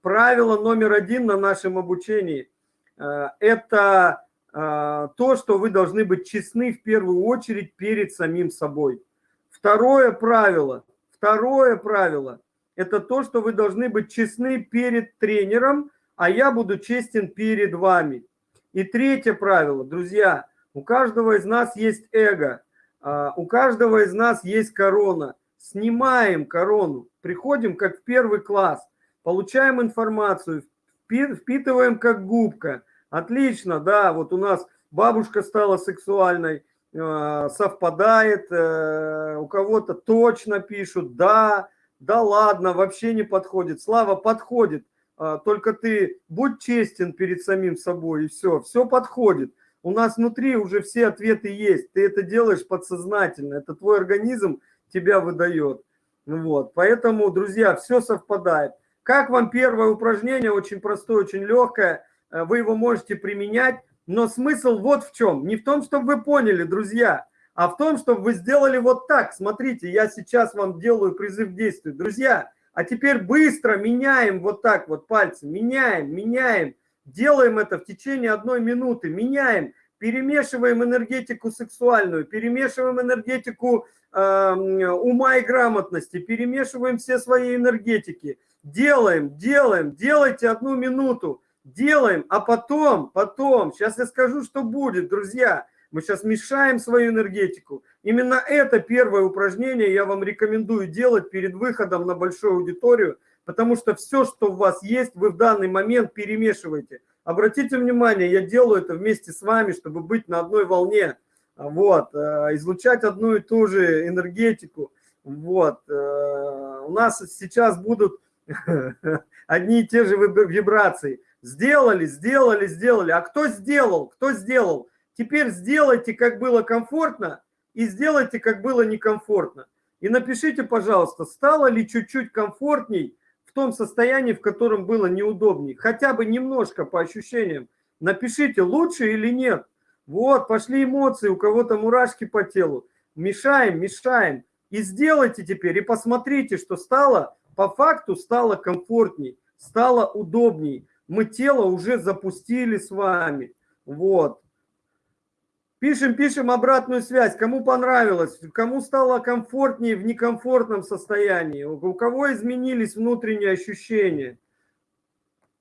[SPEAKER 1] правило номер один на нашем обучении, э, это э, то, что вы должны быть честны в первую очередь перед самим собой. Второе правило, второе правило, это то, что вы должны быть честны перед тренером, а я буду честен перед вами. И третье правило, друзья, у каждого из нас есть эго, а, у каждого из нас есть корона снимаем корону, приходим как в первый класс, получаем информацию, впитываем как губка. Отлично, да, вот у нас бабушка стала сексуальной, э, совпадает, э, у кого-то точно пишут, да, да ладно, вообще не подходит. Слава подходит, только ты будь честен перед самим собой, и все, все подходит. У нас внутри уже все ответы есть, ты это делаешь подсознательно, это твой организм тебя выдает. Вот, поэтому, друзья, все совпадает. Как вам первое упражнение? Очень простое, очень легкое. Э, вы его можете применять, но смысл вот в чем. Не в том, чтобы вы поняли, друзья, а в том, чтобы вы сделали вот так. Смотрите, я сейчас вам делаю призыв к действию. Друзья, а теперь быстро меняем вот так вот пальцы. Меняем, меняем. Делаем это в течение одной минуты. Меняем перемешиваем энергетику сексуальную, перемешиваем энергетику э, ума и грамотности, перемешиваем все свои энергетики. Делаем, делаем, делайте одну минуту, делаем, а потом, потом, сейчас я скажу, что будет, друзья. Мы сейчас мешаем свою энергетику. Именно это первое упражнение я вам рекомендую делать перед выходом на большую аудиторию, потому что все, что у вас есть, вы в данный момент перемешиваете. Обратите внимание, я делаю это вместе с вами, чтобы быть на одной волне, вот, э, излучать одну и ту же энергетику. Вот, э, у нас сейчас будут одни и те же вибрации. Сделали, сделали, сделали. А кто сделал? Кто сделал? Теперь сделайте, как было комфортно, и сделайте, как было некомфортно. И напишите, пожалуйста, стало ли чуть-чуть комфортней в том состоянии, в котором было неудобнее. Хотя бы немножко по ощущениям. Напишите, лучше или нет. Вот, пошли эмоции, у кого-то мурашки по телу. Мешаем, мешаем. И сделайте теперь, и посмотрите, что стало, по факту стало комфортней, стало удобней. Мы тело уже запустили с вами. Вот. Пишем, пишем обратную связь. Кому понравилось, кому стало комфортнее в некомфортном состоянии, у кого изменились внутренние ощущения.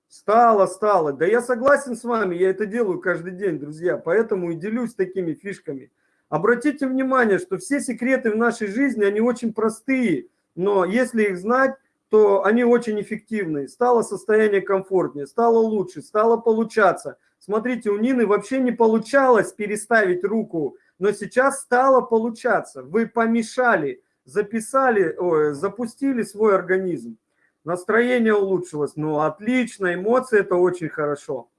[SPEAKER 1] Стало, стало. Да я согласен с вами, я это делаю каждый день, друзья, поэтому и делюсь такими фишками. Обратите внимание, что все секреты в нашей жизни, они очень простые, но если их знать, то они очень эффективны. Стало состояние комфортнее, стало лучше, стало получаться – Смотрите, у Нины вообще не получалось переставить руку, но сейчас стало получаться. Вы помешали, записали, ой, запустили свой организм. Настроение улучшилось. Ну, отлично, эмоции – это очень хорошо.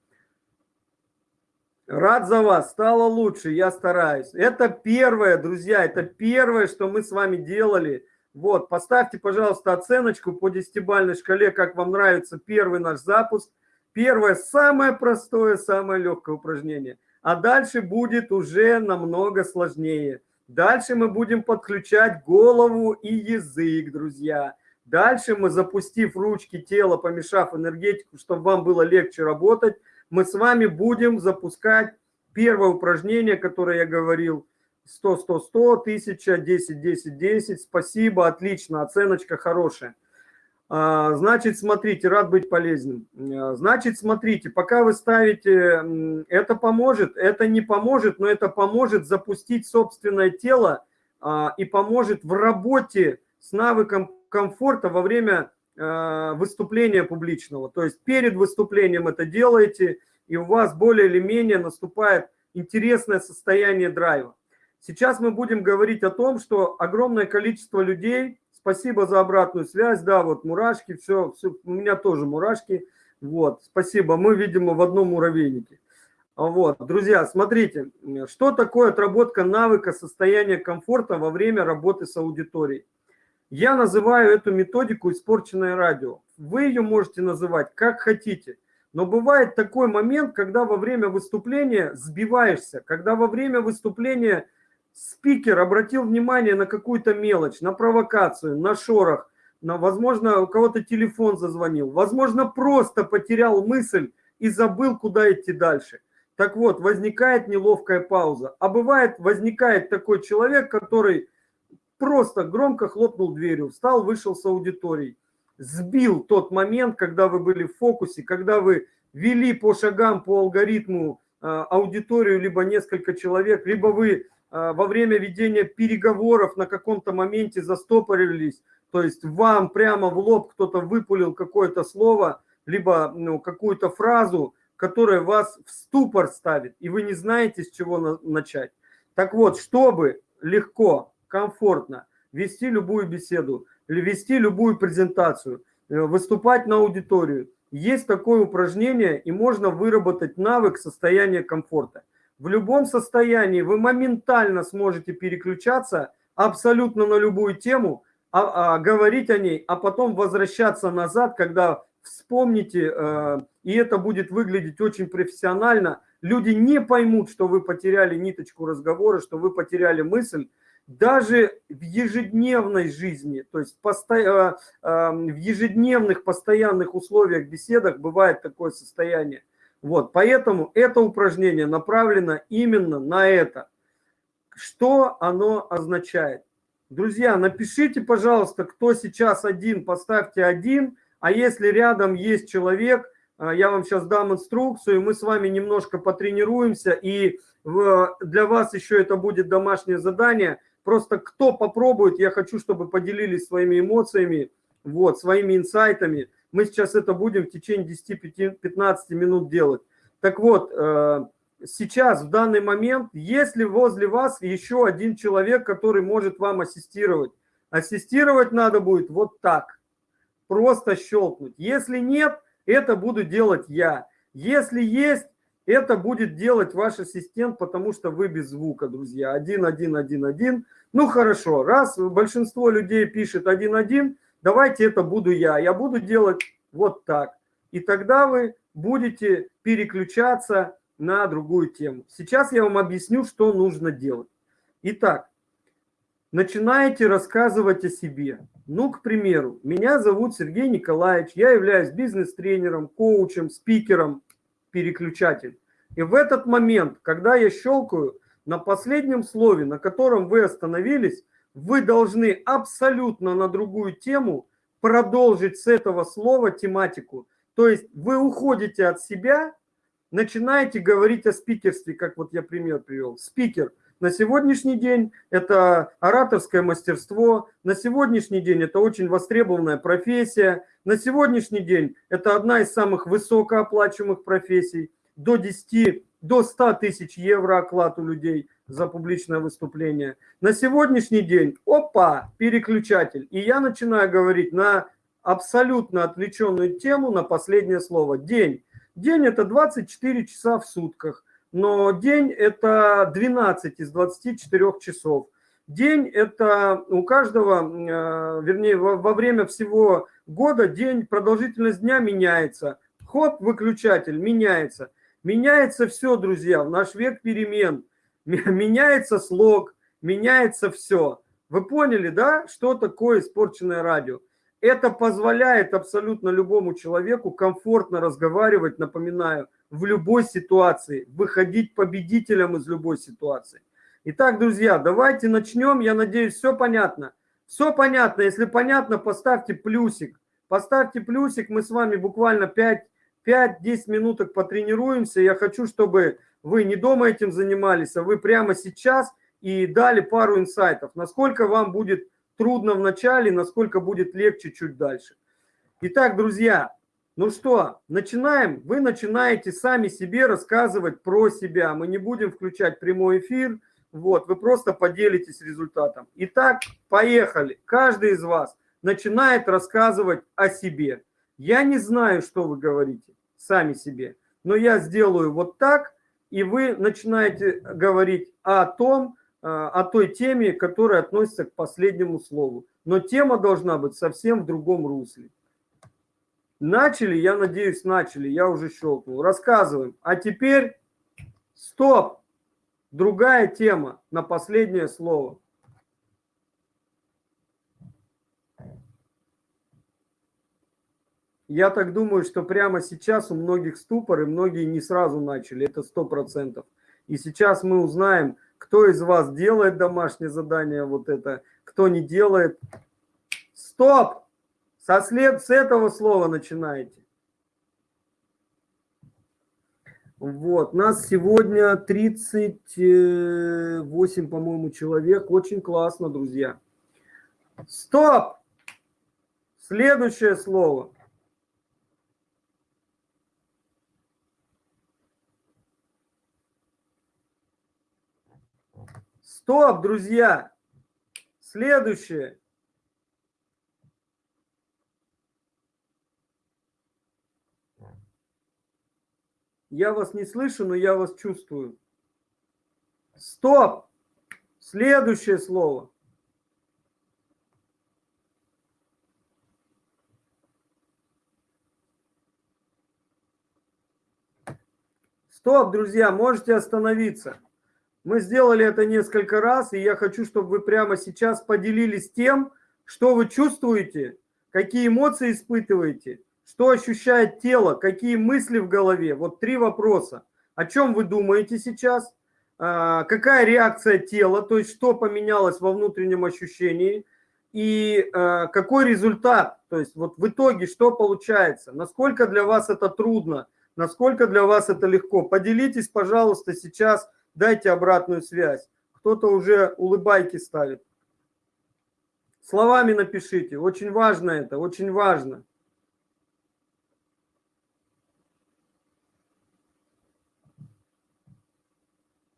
[SPEAKER 1] Рад за вас, стало лучше, я стараюсь. Это первое, друзья, это первое, что мы с вами делали. Вот, поставьте, пожалуйста, оценочку по десятибальной шкале, как вам нравится первый наш запуск – Первое, самое простое, самое легкое упражнение. А дальше будет уже намного сложнее. Дальше мы будем подключать голову и язык, друзья. Дальше мы, запустив ручки, тело, помешав энергетику, чтобы вам было легче работать, мы с вами будем запускать первое упражнение, которое я говорил. 100, 100, 100, 1000, 10, 10, 10. Спасибо, отлично, оценочка хорошая. А, значит, смотрите, рад быть полезным. А, значит, смотрите, пока вы ставите, это поможет, это не поможет, но это поможет запустить собственное тело а, и поможет в работе с навыком комфорта во время выступления публичного. То есть перед выступлением это делаете, и у вас более или менее наступает интересное состояние драйва. Сейчас мы будем говорить о том, что огромное количество людей Спасибо за обратную связь. Да, вот мурашки, все, все у меня тоже мурашки. Вот, спасибо. Мы, видимо, в одном муравейнике. Вот, друзья, смотрите, что такое отработка навыка состояния комфорта во время работы с аудиторией. Я называю эту методику «испорченное радио». Вы ее можете называть как хотите. Но бывает такой момент, когда во время выступления сбиваешься, когда во время выступления спикер обратил внимание на какую-то мелочь, на провокацию, на шорох, на, возможно, у кого-то телефон зазвонил, возможно, просто потерял мысль и забыл, куда идти дальше. Так вот, возникает неловкая пауза. А бывает, возникает такой человек, который просто громко хлопнул дверью, встал, вышел с аудиторией, сбил тот момент, когда вы были в фокусе, когда вы вели по шагам, по алгоритму э, аудиторию, либо несколько человек, либо вы а, во время ведения переговоров на каком-то моменте застопорились, то есть вам прямо в лоб кто-то выпулил какое-то слово, либо ну, какую-то фразу, которая вас в ступор ставит, и вы не знаете, с чего на начать. Так вот, чтобы легко, комфортно вести любую беседу, вести любую презентацию, э, выступать на аудиторию, есть такое упражнение, и можно выработать навык состояния комфорта в любом состоянии вы моментально сможете переключаться абсолютно на любую тему, а, а, говорить о ней, а потом возвращаться назад, когда вспомните, э, и это будет выглядеть очень профессионально. Люди не поймут, что вы потеряли ниточку разговора, что вы потеряли мысль. Даже в ежедневной жизни, то есть посто... э, э, в ежедневных постоянных условиях, беседах бывает такое состояние. Вот, поэтому это упражнение направлено именно на это. Что оно означает? Друзья, напишите, пожалуйста, кто сейчас один, поставьте один, а если рядом есть человек, а, я вам сейчас дам инструкцию, мы с вами немножко потренируемся, и для вас еще это будет домашнее задание. Просто кто попробует, я хочу, чтобы поделились своими эмоциями, вот, своими инсайтами. Мы сейчас это будем в течение 10-15 минут делать. Так вот, э, сейчас, в данный момент, если возле вас еще один человек, который может вам ассистировать, ассистировать надо будет вот так, просто щелкнуть. Если нет, это буду делать я. Если есть, это будет делать ваш ассистент, потому что вы без звука, друзья. Один, один, один, один. Ну хорошо, раз большинство людей пишет один, один, давайте это буду я. Я буду делать вот так. И тогда вы будете переключаться на другую тему. Сейчас я вам объясню, что нужно делать. Итак, начинаете рассказывать о себе. Ну, к примеру, меня зовут Сергей Николаевич, я являюсь бизнес-тренером, коучем, спикером, переключатель. И в этот момент, когда я щелкаю на последнем слове, на котором вы остановились, вы должны абсолютно на другую тему продолжить с этого слова тематику. То есть вы уходите от себя, начинаете говорить о спикерстве, как вот я пример привел. Спикер на сегодняшний день это ораторское мастерство, на сегодняшний день это очень востребованная профессия, на сегодняшний день это одна из самых высокооплачиваемых профессий, до 10, до 100 тысяч евро оклад у людей за публичное выступление. На сегодняшний день, опа, переключатель. И я начинаю говорить на абсолютно отвлеченную тему, на последнее слово. День. День – это 24 часа в сутках, но день – это 12 из 24 часов. День – это у каждого, э, вернее, во время всего года день, продолжительность дня меняется. хоп, выключатель, меняется. Меняется все, друзья, в наш век перемен. Меняется слог, меняется все. Вы поняли, да, что такое испорченное радио? Это позволяет абсолютно любому человеку комфортно разговаривать, напоминаю, в любой ситуации, выходить победителем из любой ситуации. Итак, друзья, давайте начнем. Я надеюсь, все понятно. Все понятно. Если понятно, поставьте плюсик. Поставьте плюсик. Мы с вами буквально 5-10 минуток потренируемся. Я хочу, чтобы вы не дома этим занимались, а вы прямо сейчас и дали пару инсайтов. Насколько вам будет трудно в начале, насколько будет легче чуть дальше. Итак, друзья, ну что, начинаем. Вы начинаете сами себе рассказывать про себя. Мы не будем включать прямой эфир. Вот, вы просто поделитесь результатом. Итак, поехали. Каждый из вас начинает рассказывать о себе. Я не знаю, что вы говорите сами себе, но я сделаю вот так, и вы начинаете говорить о том, Э, о той теме, которая относится к последнему слову. Но тема должна быть совсем в другом русле. Начали, я надеюсь, начали, я уже щелкнул. Рассказываем. А теперь стоп. Другая тема на последнее слово. Я так думаю, что прямо сейчас у многих ступор, и многие не сразу начали, это сто процентов. И сейчас мы узнаем, кто из вас делает домашнее задание вот это, кто не делает. Стоп! Со след с этого слова начинаете. Вот, нас сегодня 38, по-моему, человек. Очень классно, друзья. Стоп! Следующее слово. Стоп, друзья! Следующее. Я вас не слышу, но я вас чувствую. Стоп! Следующее слово. Стоп, друзья, можете остановиться. Мы сделали это несколько раз, и я хочу, чтобы вы прямо сейчас поделились тем, что вы чувствуете, какие эмоции испытываете, что ощущает тело, какие мысли в голове. Вот три вопроса. О чем вы думаете сейчас? А, какая реакция тела, то есть что поменялось во внутреннем ощущении? И а, какой результат, то есть вот в итоге что получается? Насколько для вас это трудно? Насколько для вас это легко? Поделитесь, пожалуйста, сейчас дайте обратную связь. Кто-то уже улыбайки ставит. Словами напишите. Очень важно это, очень важно.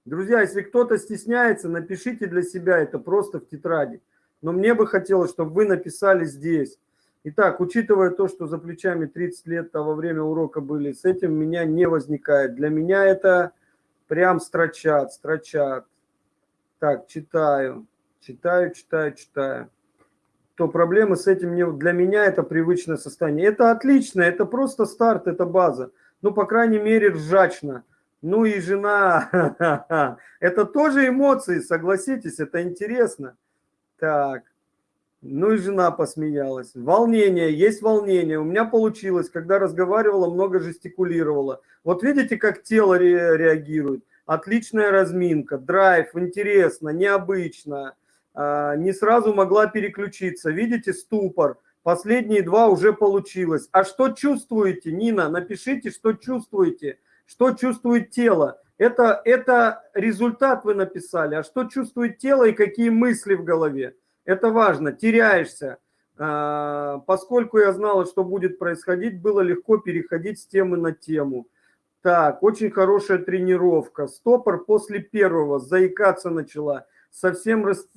[SPEAKER 1] Друзья, если кто-то стесняется, напишите для себя это просто в тетради. Но мне бы хотелось, чтобы вы написали здесь. Итак, учитывая то, что за плечами 30 лет, а во время урока были, с этим меня не возникает. Для меня это Прям строчат, строчат. Так, читаю, читаю, читаю, читаю. То проблемы с этим не... Для меня это привычное состояние. Это отлично, это просто старт, это база. Ну, по крайней мере, ржачно. Ну и жена. Это тоже эмоции, согласитесь, это интересно. Так. Ну и жена посмеялась. Волнение, есть волнение. У меня получилось, когда разговаривала, много жестикулировала. Вот видите, как тело ре реагирует. Отличная разминка, драйв, интересно, необычно. А, не сразу могла переключиться. Видите, ступор. Последние два уже получилось. А что чувствуете, Нина? Напишите, что чувствуете. Что чувствует тело. Это, это результат вы написали. А что чувствует тело и какие мысли в голове? Это важно, теряешься. А, поскольку я знала, что будет происходить, было легко переходить с темы на тему. Так, очень хорошая тренировка. Стопор после первого, заикаться начала. Совсем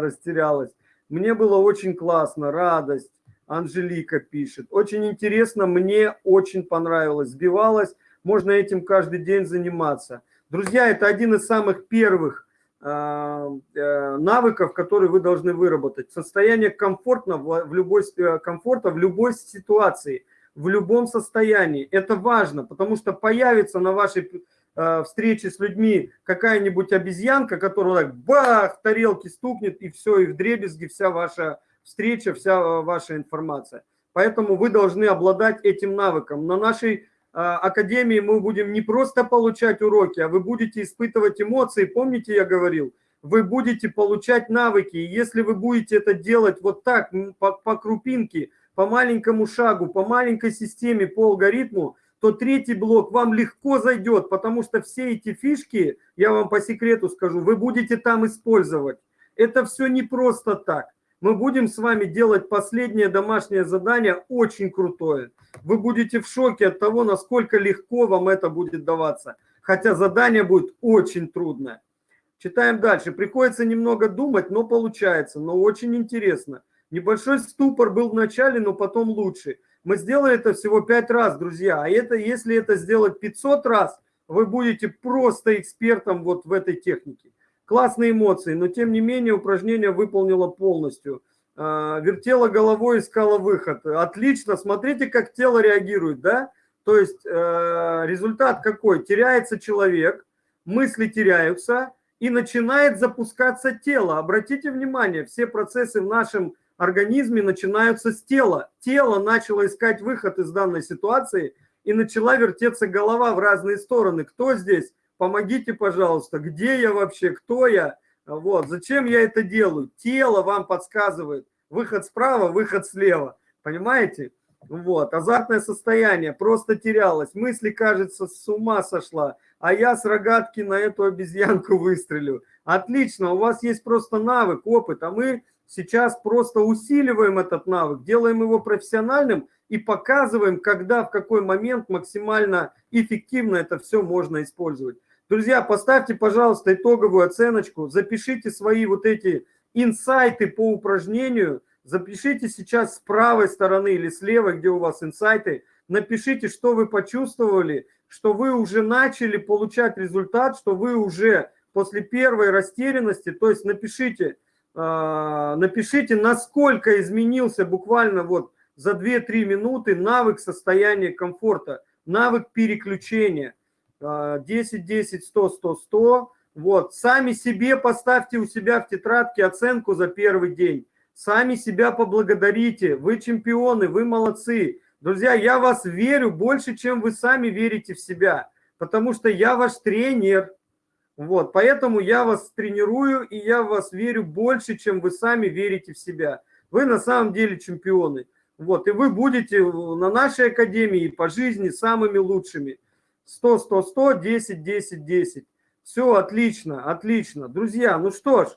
[SPEAKER 1] растерялась. Мне было очень классно, радость. Анжелика пишет. Очень интересно, мне очень понравилось. Сбивалась, можно этим каждый день заниматься. Друзья, это один из самых первых навыков, которые вы должны выработать. Состояние комфортно в любой, э, комфорта в любой ситуации. в любом состоянии. Это важно, потому что появится на вашей э, встрече с людьми какая-нибудь обезьянка, которая так бах, тарелки стукнет, и все, и в дребезги вся ваша встреча, вся э, ваша информация. Поэтому вы должны обладать этим навыком. На нашей э, академии мы будем не просто получать уроки, а вы будете испытывать эмоции. Помните, я говорил, вы будете получать навыки. И если вы будете это делать вот так, по, по крупинке, по маленькому шагу, по маленькой системе, по алгоритму, то третий блок вам легко зайдет, потому что все эти фишки, я вам по секрету скажу, вы будете там использовать. Это все не просто так. Мы будем с вами делать последнее домашнее задание, очень крутое. Вы будете в шоке от того, насколько легко вам это будет даваться. Хотя задание будет очень трудное. Читаем дальше. Приходится немного думать, но получается, но очень интересно. Небольшой ступор был в начале, но потом лучше. Мы сделали это всего 5 раз, друзья. А это, если это сделать 500 раз, вы будете просто экспертом вот в этой технике. Классные эмоции, но тем не менее упражнение выполнила полностью. А, вертела головой, искала выход. Отлично, смотрите, как тело реагирует, да? То есть э, результат какой? Теряется человек, мысли теряются, и начинает запускаться тело. Обратите внимание, все процессы в нашем организме начинаются с тела. Тело начало искать выход из данной ситуации и начала вертеться голова в разные стороны. Кто здесь? Помогите, пожалуйста. Где я вообще? Кто я? Вот. Зачем я это делаю? Тело вам подсказывает. Выход справа, выход слева. Понимаете? Вот. Азартное состояние. Просто терялось. Мысли, кажется, с ума сошла а я с рогатки на эту обезьянку выстрелю. Отлично, у вас есть просто навык, опыт, а мы сейчас просто усиливаем этот навык, делаем его профессиональным и показываем, когда, в какой момент максимально эффективно это все можно использовать. Друзья, поставьте, пожалуйста, итоговую оценочку, запишите свои вот эти инсайты по упражнению, запишите сейчас с правой стороны или с левой, где у вас инсайты, напишите, что вы почувствовали, что вы уже начали получать результат, что вы уже после первой растерянности, то есть напишите, э, напишите, насколько изменился буквально вот за 2-3 минуты навык состояния комфорта, навык переключения. 10, 10, 100, 100, 100. Вот, сами себе поставьте у себя в тетрадке оценку за первый день. Сами себя поблагодарите. Вы чемпионы, вы молодцы. Друзья, я вас верю больше, чем вы сами верите в себя, потому что я ваш тренер. Вот, поэтому я вас тренирую, и я вас верю больше, чем вы сами верите в себя. Вы на самом деле чемпионы. Вот, и вы будете на нашей академии по жизни самыми лучшими. 100, 100, 100, 10, 10, 10. Все отлично, отлично. Друзья, ну что ж,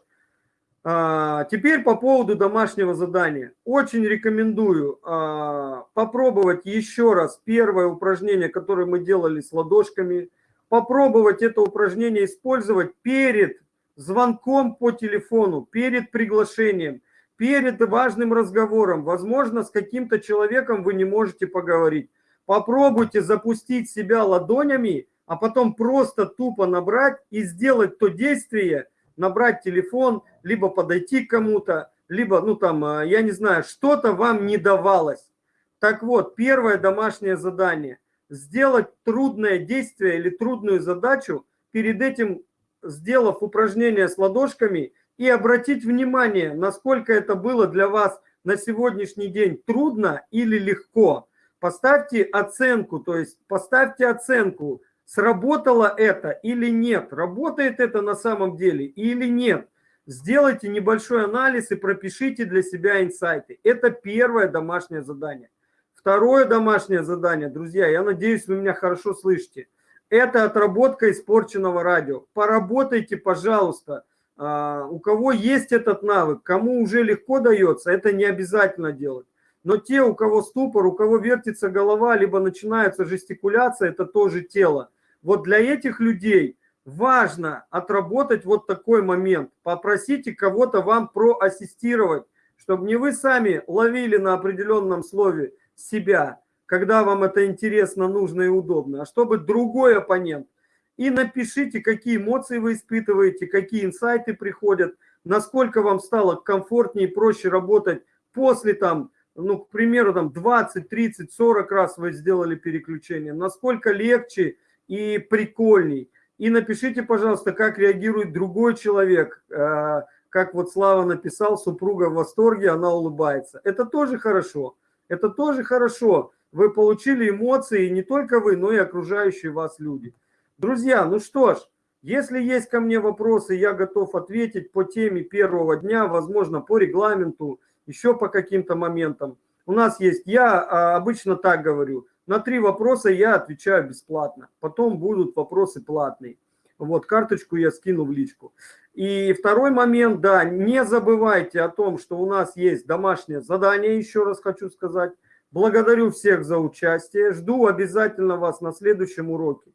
[SPEAKER 1] а, теперь по поводу домашнего задания. Очень рекомендую а, попробовать еще раз первое упражнение, которое мы делали с ладошками. Попробовать это упражнение использовать перед звонком по телефону, перед приглашением, перед важным разговором. Возможно, с каким-то человеком вы не можете поговорить. Попробуйте запустить себя ладонями, а потом просто тупо набрать и сделать то действие, набрать телефон, либо подойти к кому-то, либо, ну там, э, я не знаю, что-то вам не давалось. Так вот, первое домашнее задание – сделать трудное действие или трудную задачу, перед этим сделав упражнение с ладошками и обратить внимание, насколько это было для вас на сегодняшний день трудно или легко. Поставьте оценку, то есть поставьте оценку – сработало это или нет, работает это на самом деле или нет. Сделайте небольшой анализ и пропишите для себя инсайты. Это первое домашнее задание. Второе домашнее задание, друзья, я надеюсь, вы меня хорошо слышите. Это отработка испорченного радио. Поработайте, пожалуйста. А, у кого есть этот навык, кому уже легко дается, это не обязательно делать. Но те, у кого ступор, у кого вертится голова, либо начинается жестикуляция, это тоже тело. Вот для этих людей важно отработать вот такой момент. Попросите кого-то вам проассистировать, чтобы не вы сами ловили на определенном слове себя, когда вам это интересно, нужно и удобно, а чтобы другой оппонент. И напишите, какие эмоции вы испытываете, какие инсайты приходят, насколько вам стало комфортнее и проще работать после там ну, к примеру, там 20, 30, 40 раз вы сделали переключение, насколько легче и прикольней. И напишите, пожалуйста, как реагирует другой человек, э, как вот Слава написал, супруга в восторге, она улыбается. Это тоже хорошо, это тоже хорошо. Вы получили эмоции, не только вы, но и окружающие вас люди. Друзья, ну что ж, если есть ко мне вопросы, я готов ответить по теме первого дня, возможно, по регламенту, еще по каким-то моментам. У нас есть, я а, обычно так говорю, на три вопроса я отвечаю бесплатно, потом будут вопросы платные. Вот, карточку я скину в личку. И второй момент, да, не забывайте о том, что у нас есть домашнее задание, еще раз хочу сказать. Благодарю всех за участие, жду обязательно вас на следующем уроке.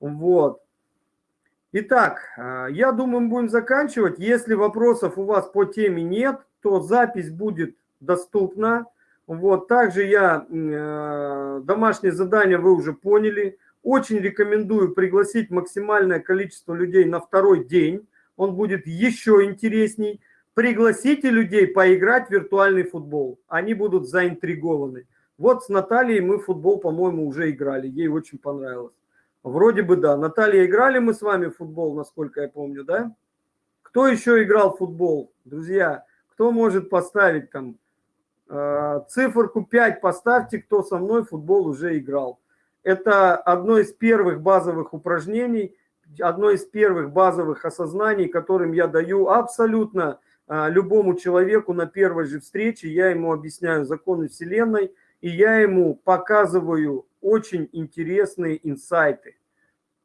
[SPEAKER 1] Вот. Итак, э, я думаю, мы будем заканчивать. Если вопросов у вас по теме нет, то запись будет доступна. Вот, также я, э, домашнее задание вы уже поняли. Очень рекомендую пригласить максимальное количество людей на второй день. Он будет еще интересней. Пригласите людей поиграть в виртуальный футбол. Они будут заинтригованы. Вот с Натальей мы футбол, по-моему, уже играли. Ей очень понравилось. Вроде бы да. Наталья, играли мы с вами в футбол, насколько я помню, да? Кто еще играл в футбол? Друзья, кто может поставить там э, циферку 5 поставьте, кто со мной в футбол уже играл. Это одно из первых базовых упражнений, одно из первых базовых осознаний, которым я даю абсолютно э, любому человеку на первой же встрече. Я ему объясняю законы Вселенной, и я ему показываю очень интересные инсайты.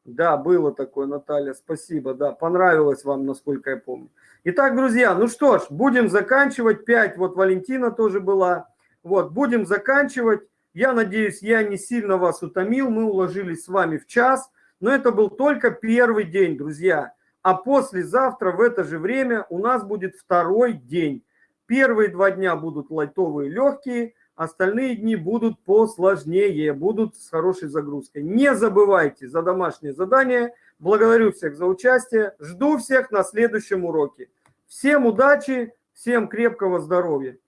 [SPEAKER 1] Да, было такое, Наталья, спасибо, да, понравилось вам, насколько я помню. Итак, друзья, ну что ж, будем заканчивать, 5, вот Валентина тоже была, вот, будем заканчивать. Я надеюсь, я не сильно вас утомил, мы уложились с вами в час, но это был только первый день, друзья. А послезавтра в это же время у нас будет второй день. Первые два дня будут лайтовые, легкие, Остальные дни будут посложнее, будут с хорошей загрузкой. Не забывайте за домашнее задание. Благодарю всех за участие. Жду всех на следующем уроке. Всем удачи, всем крепкого здоровья.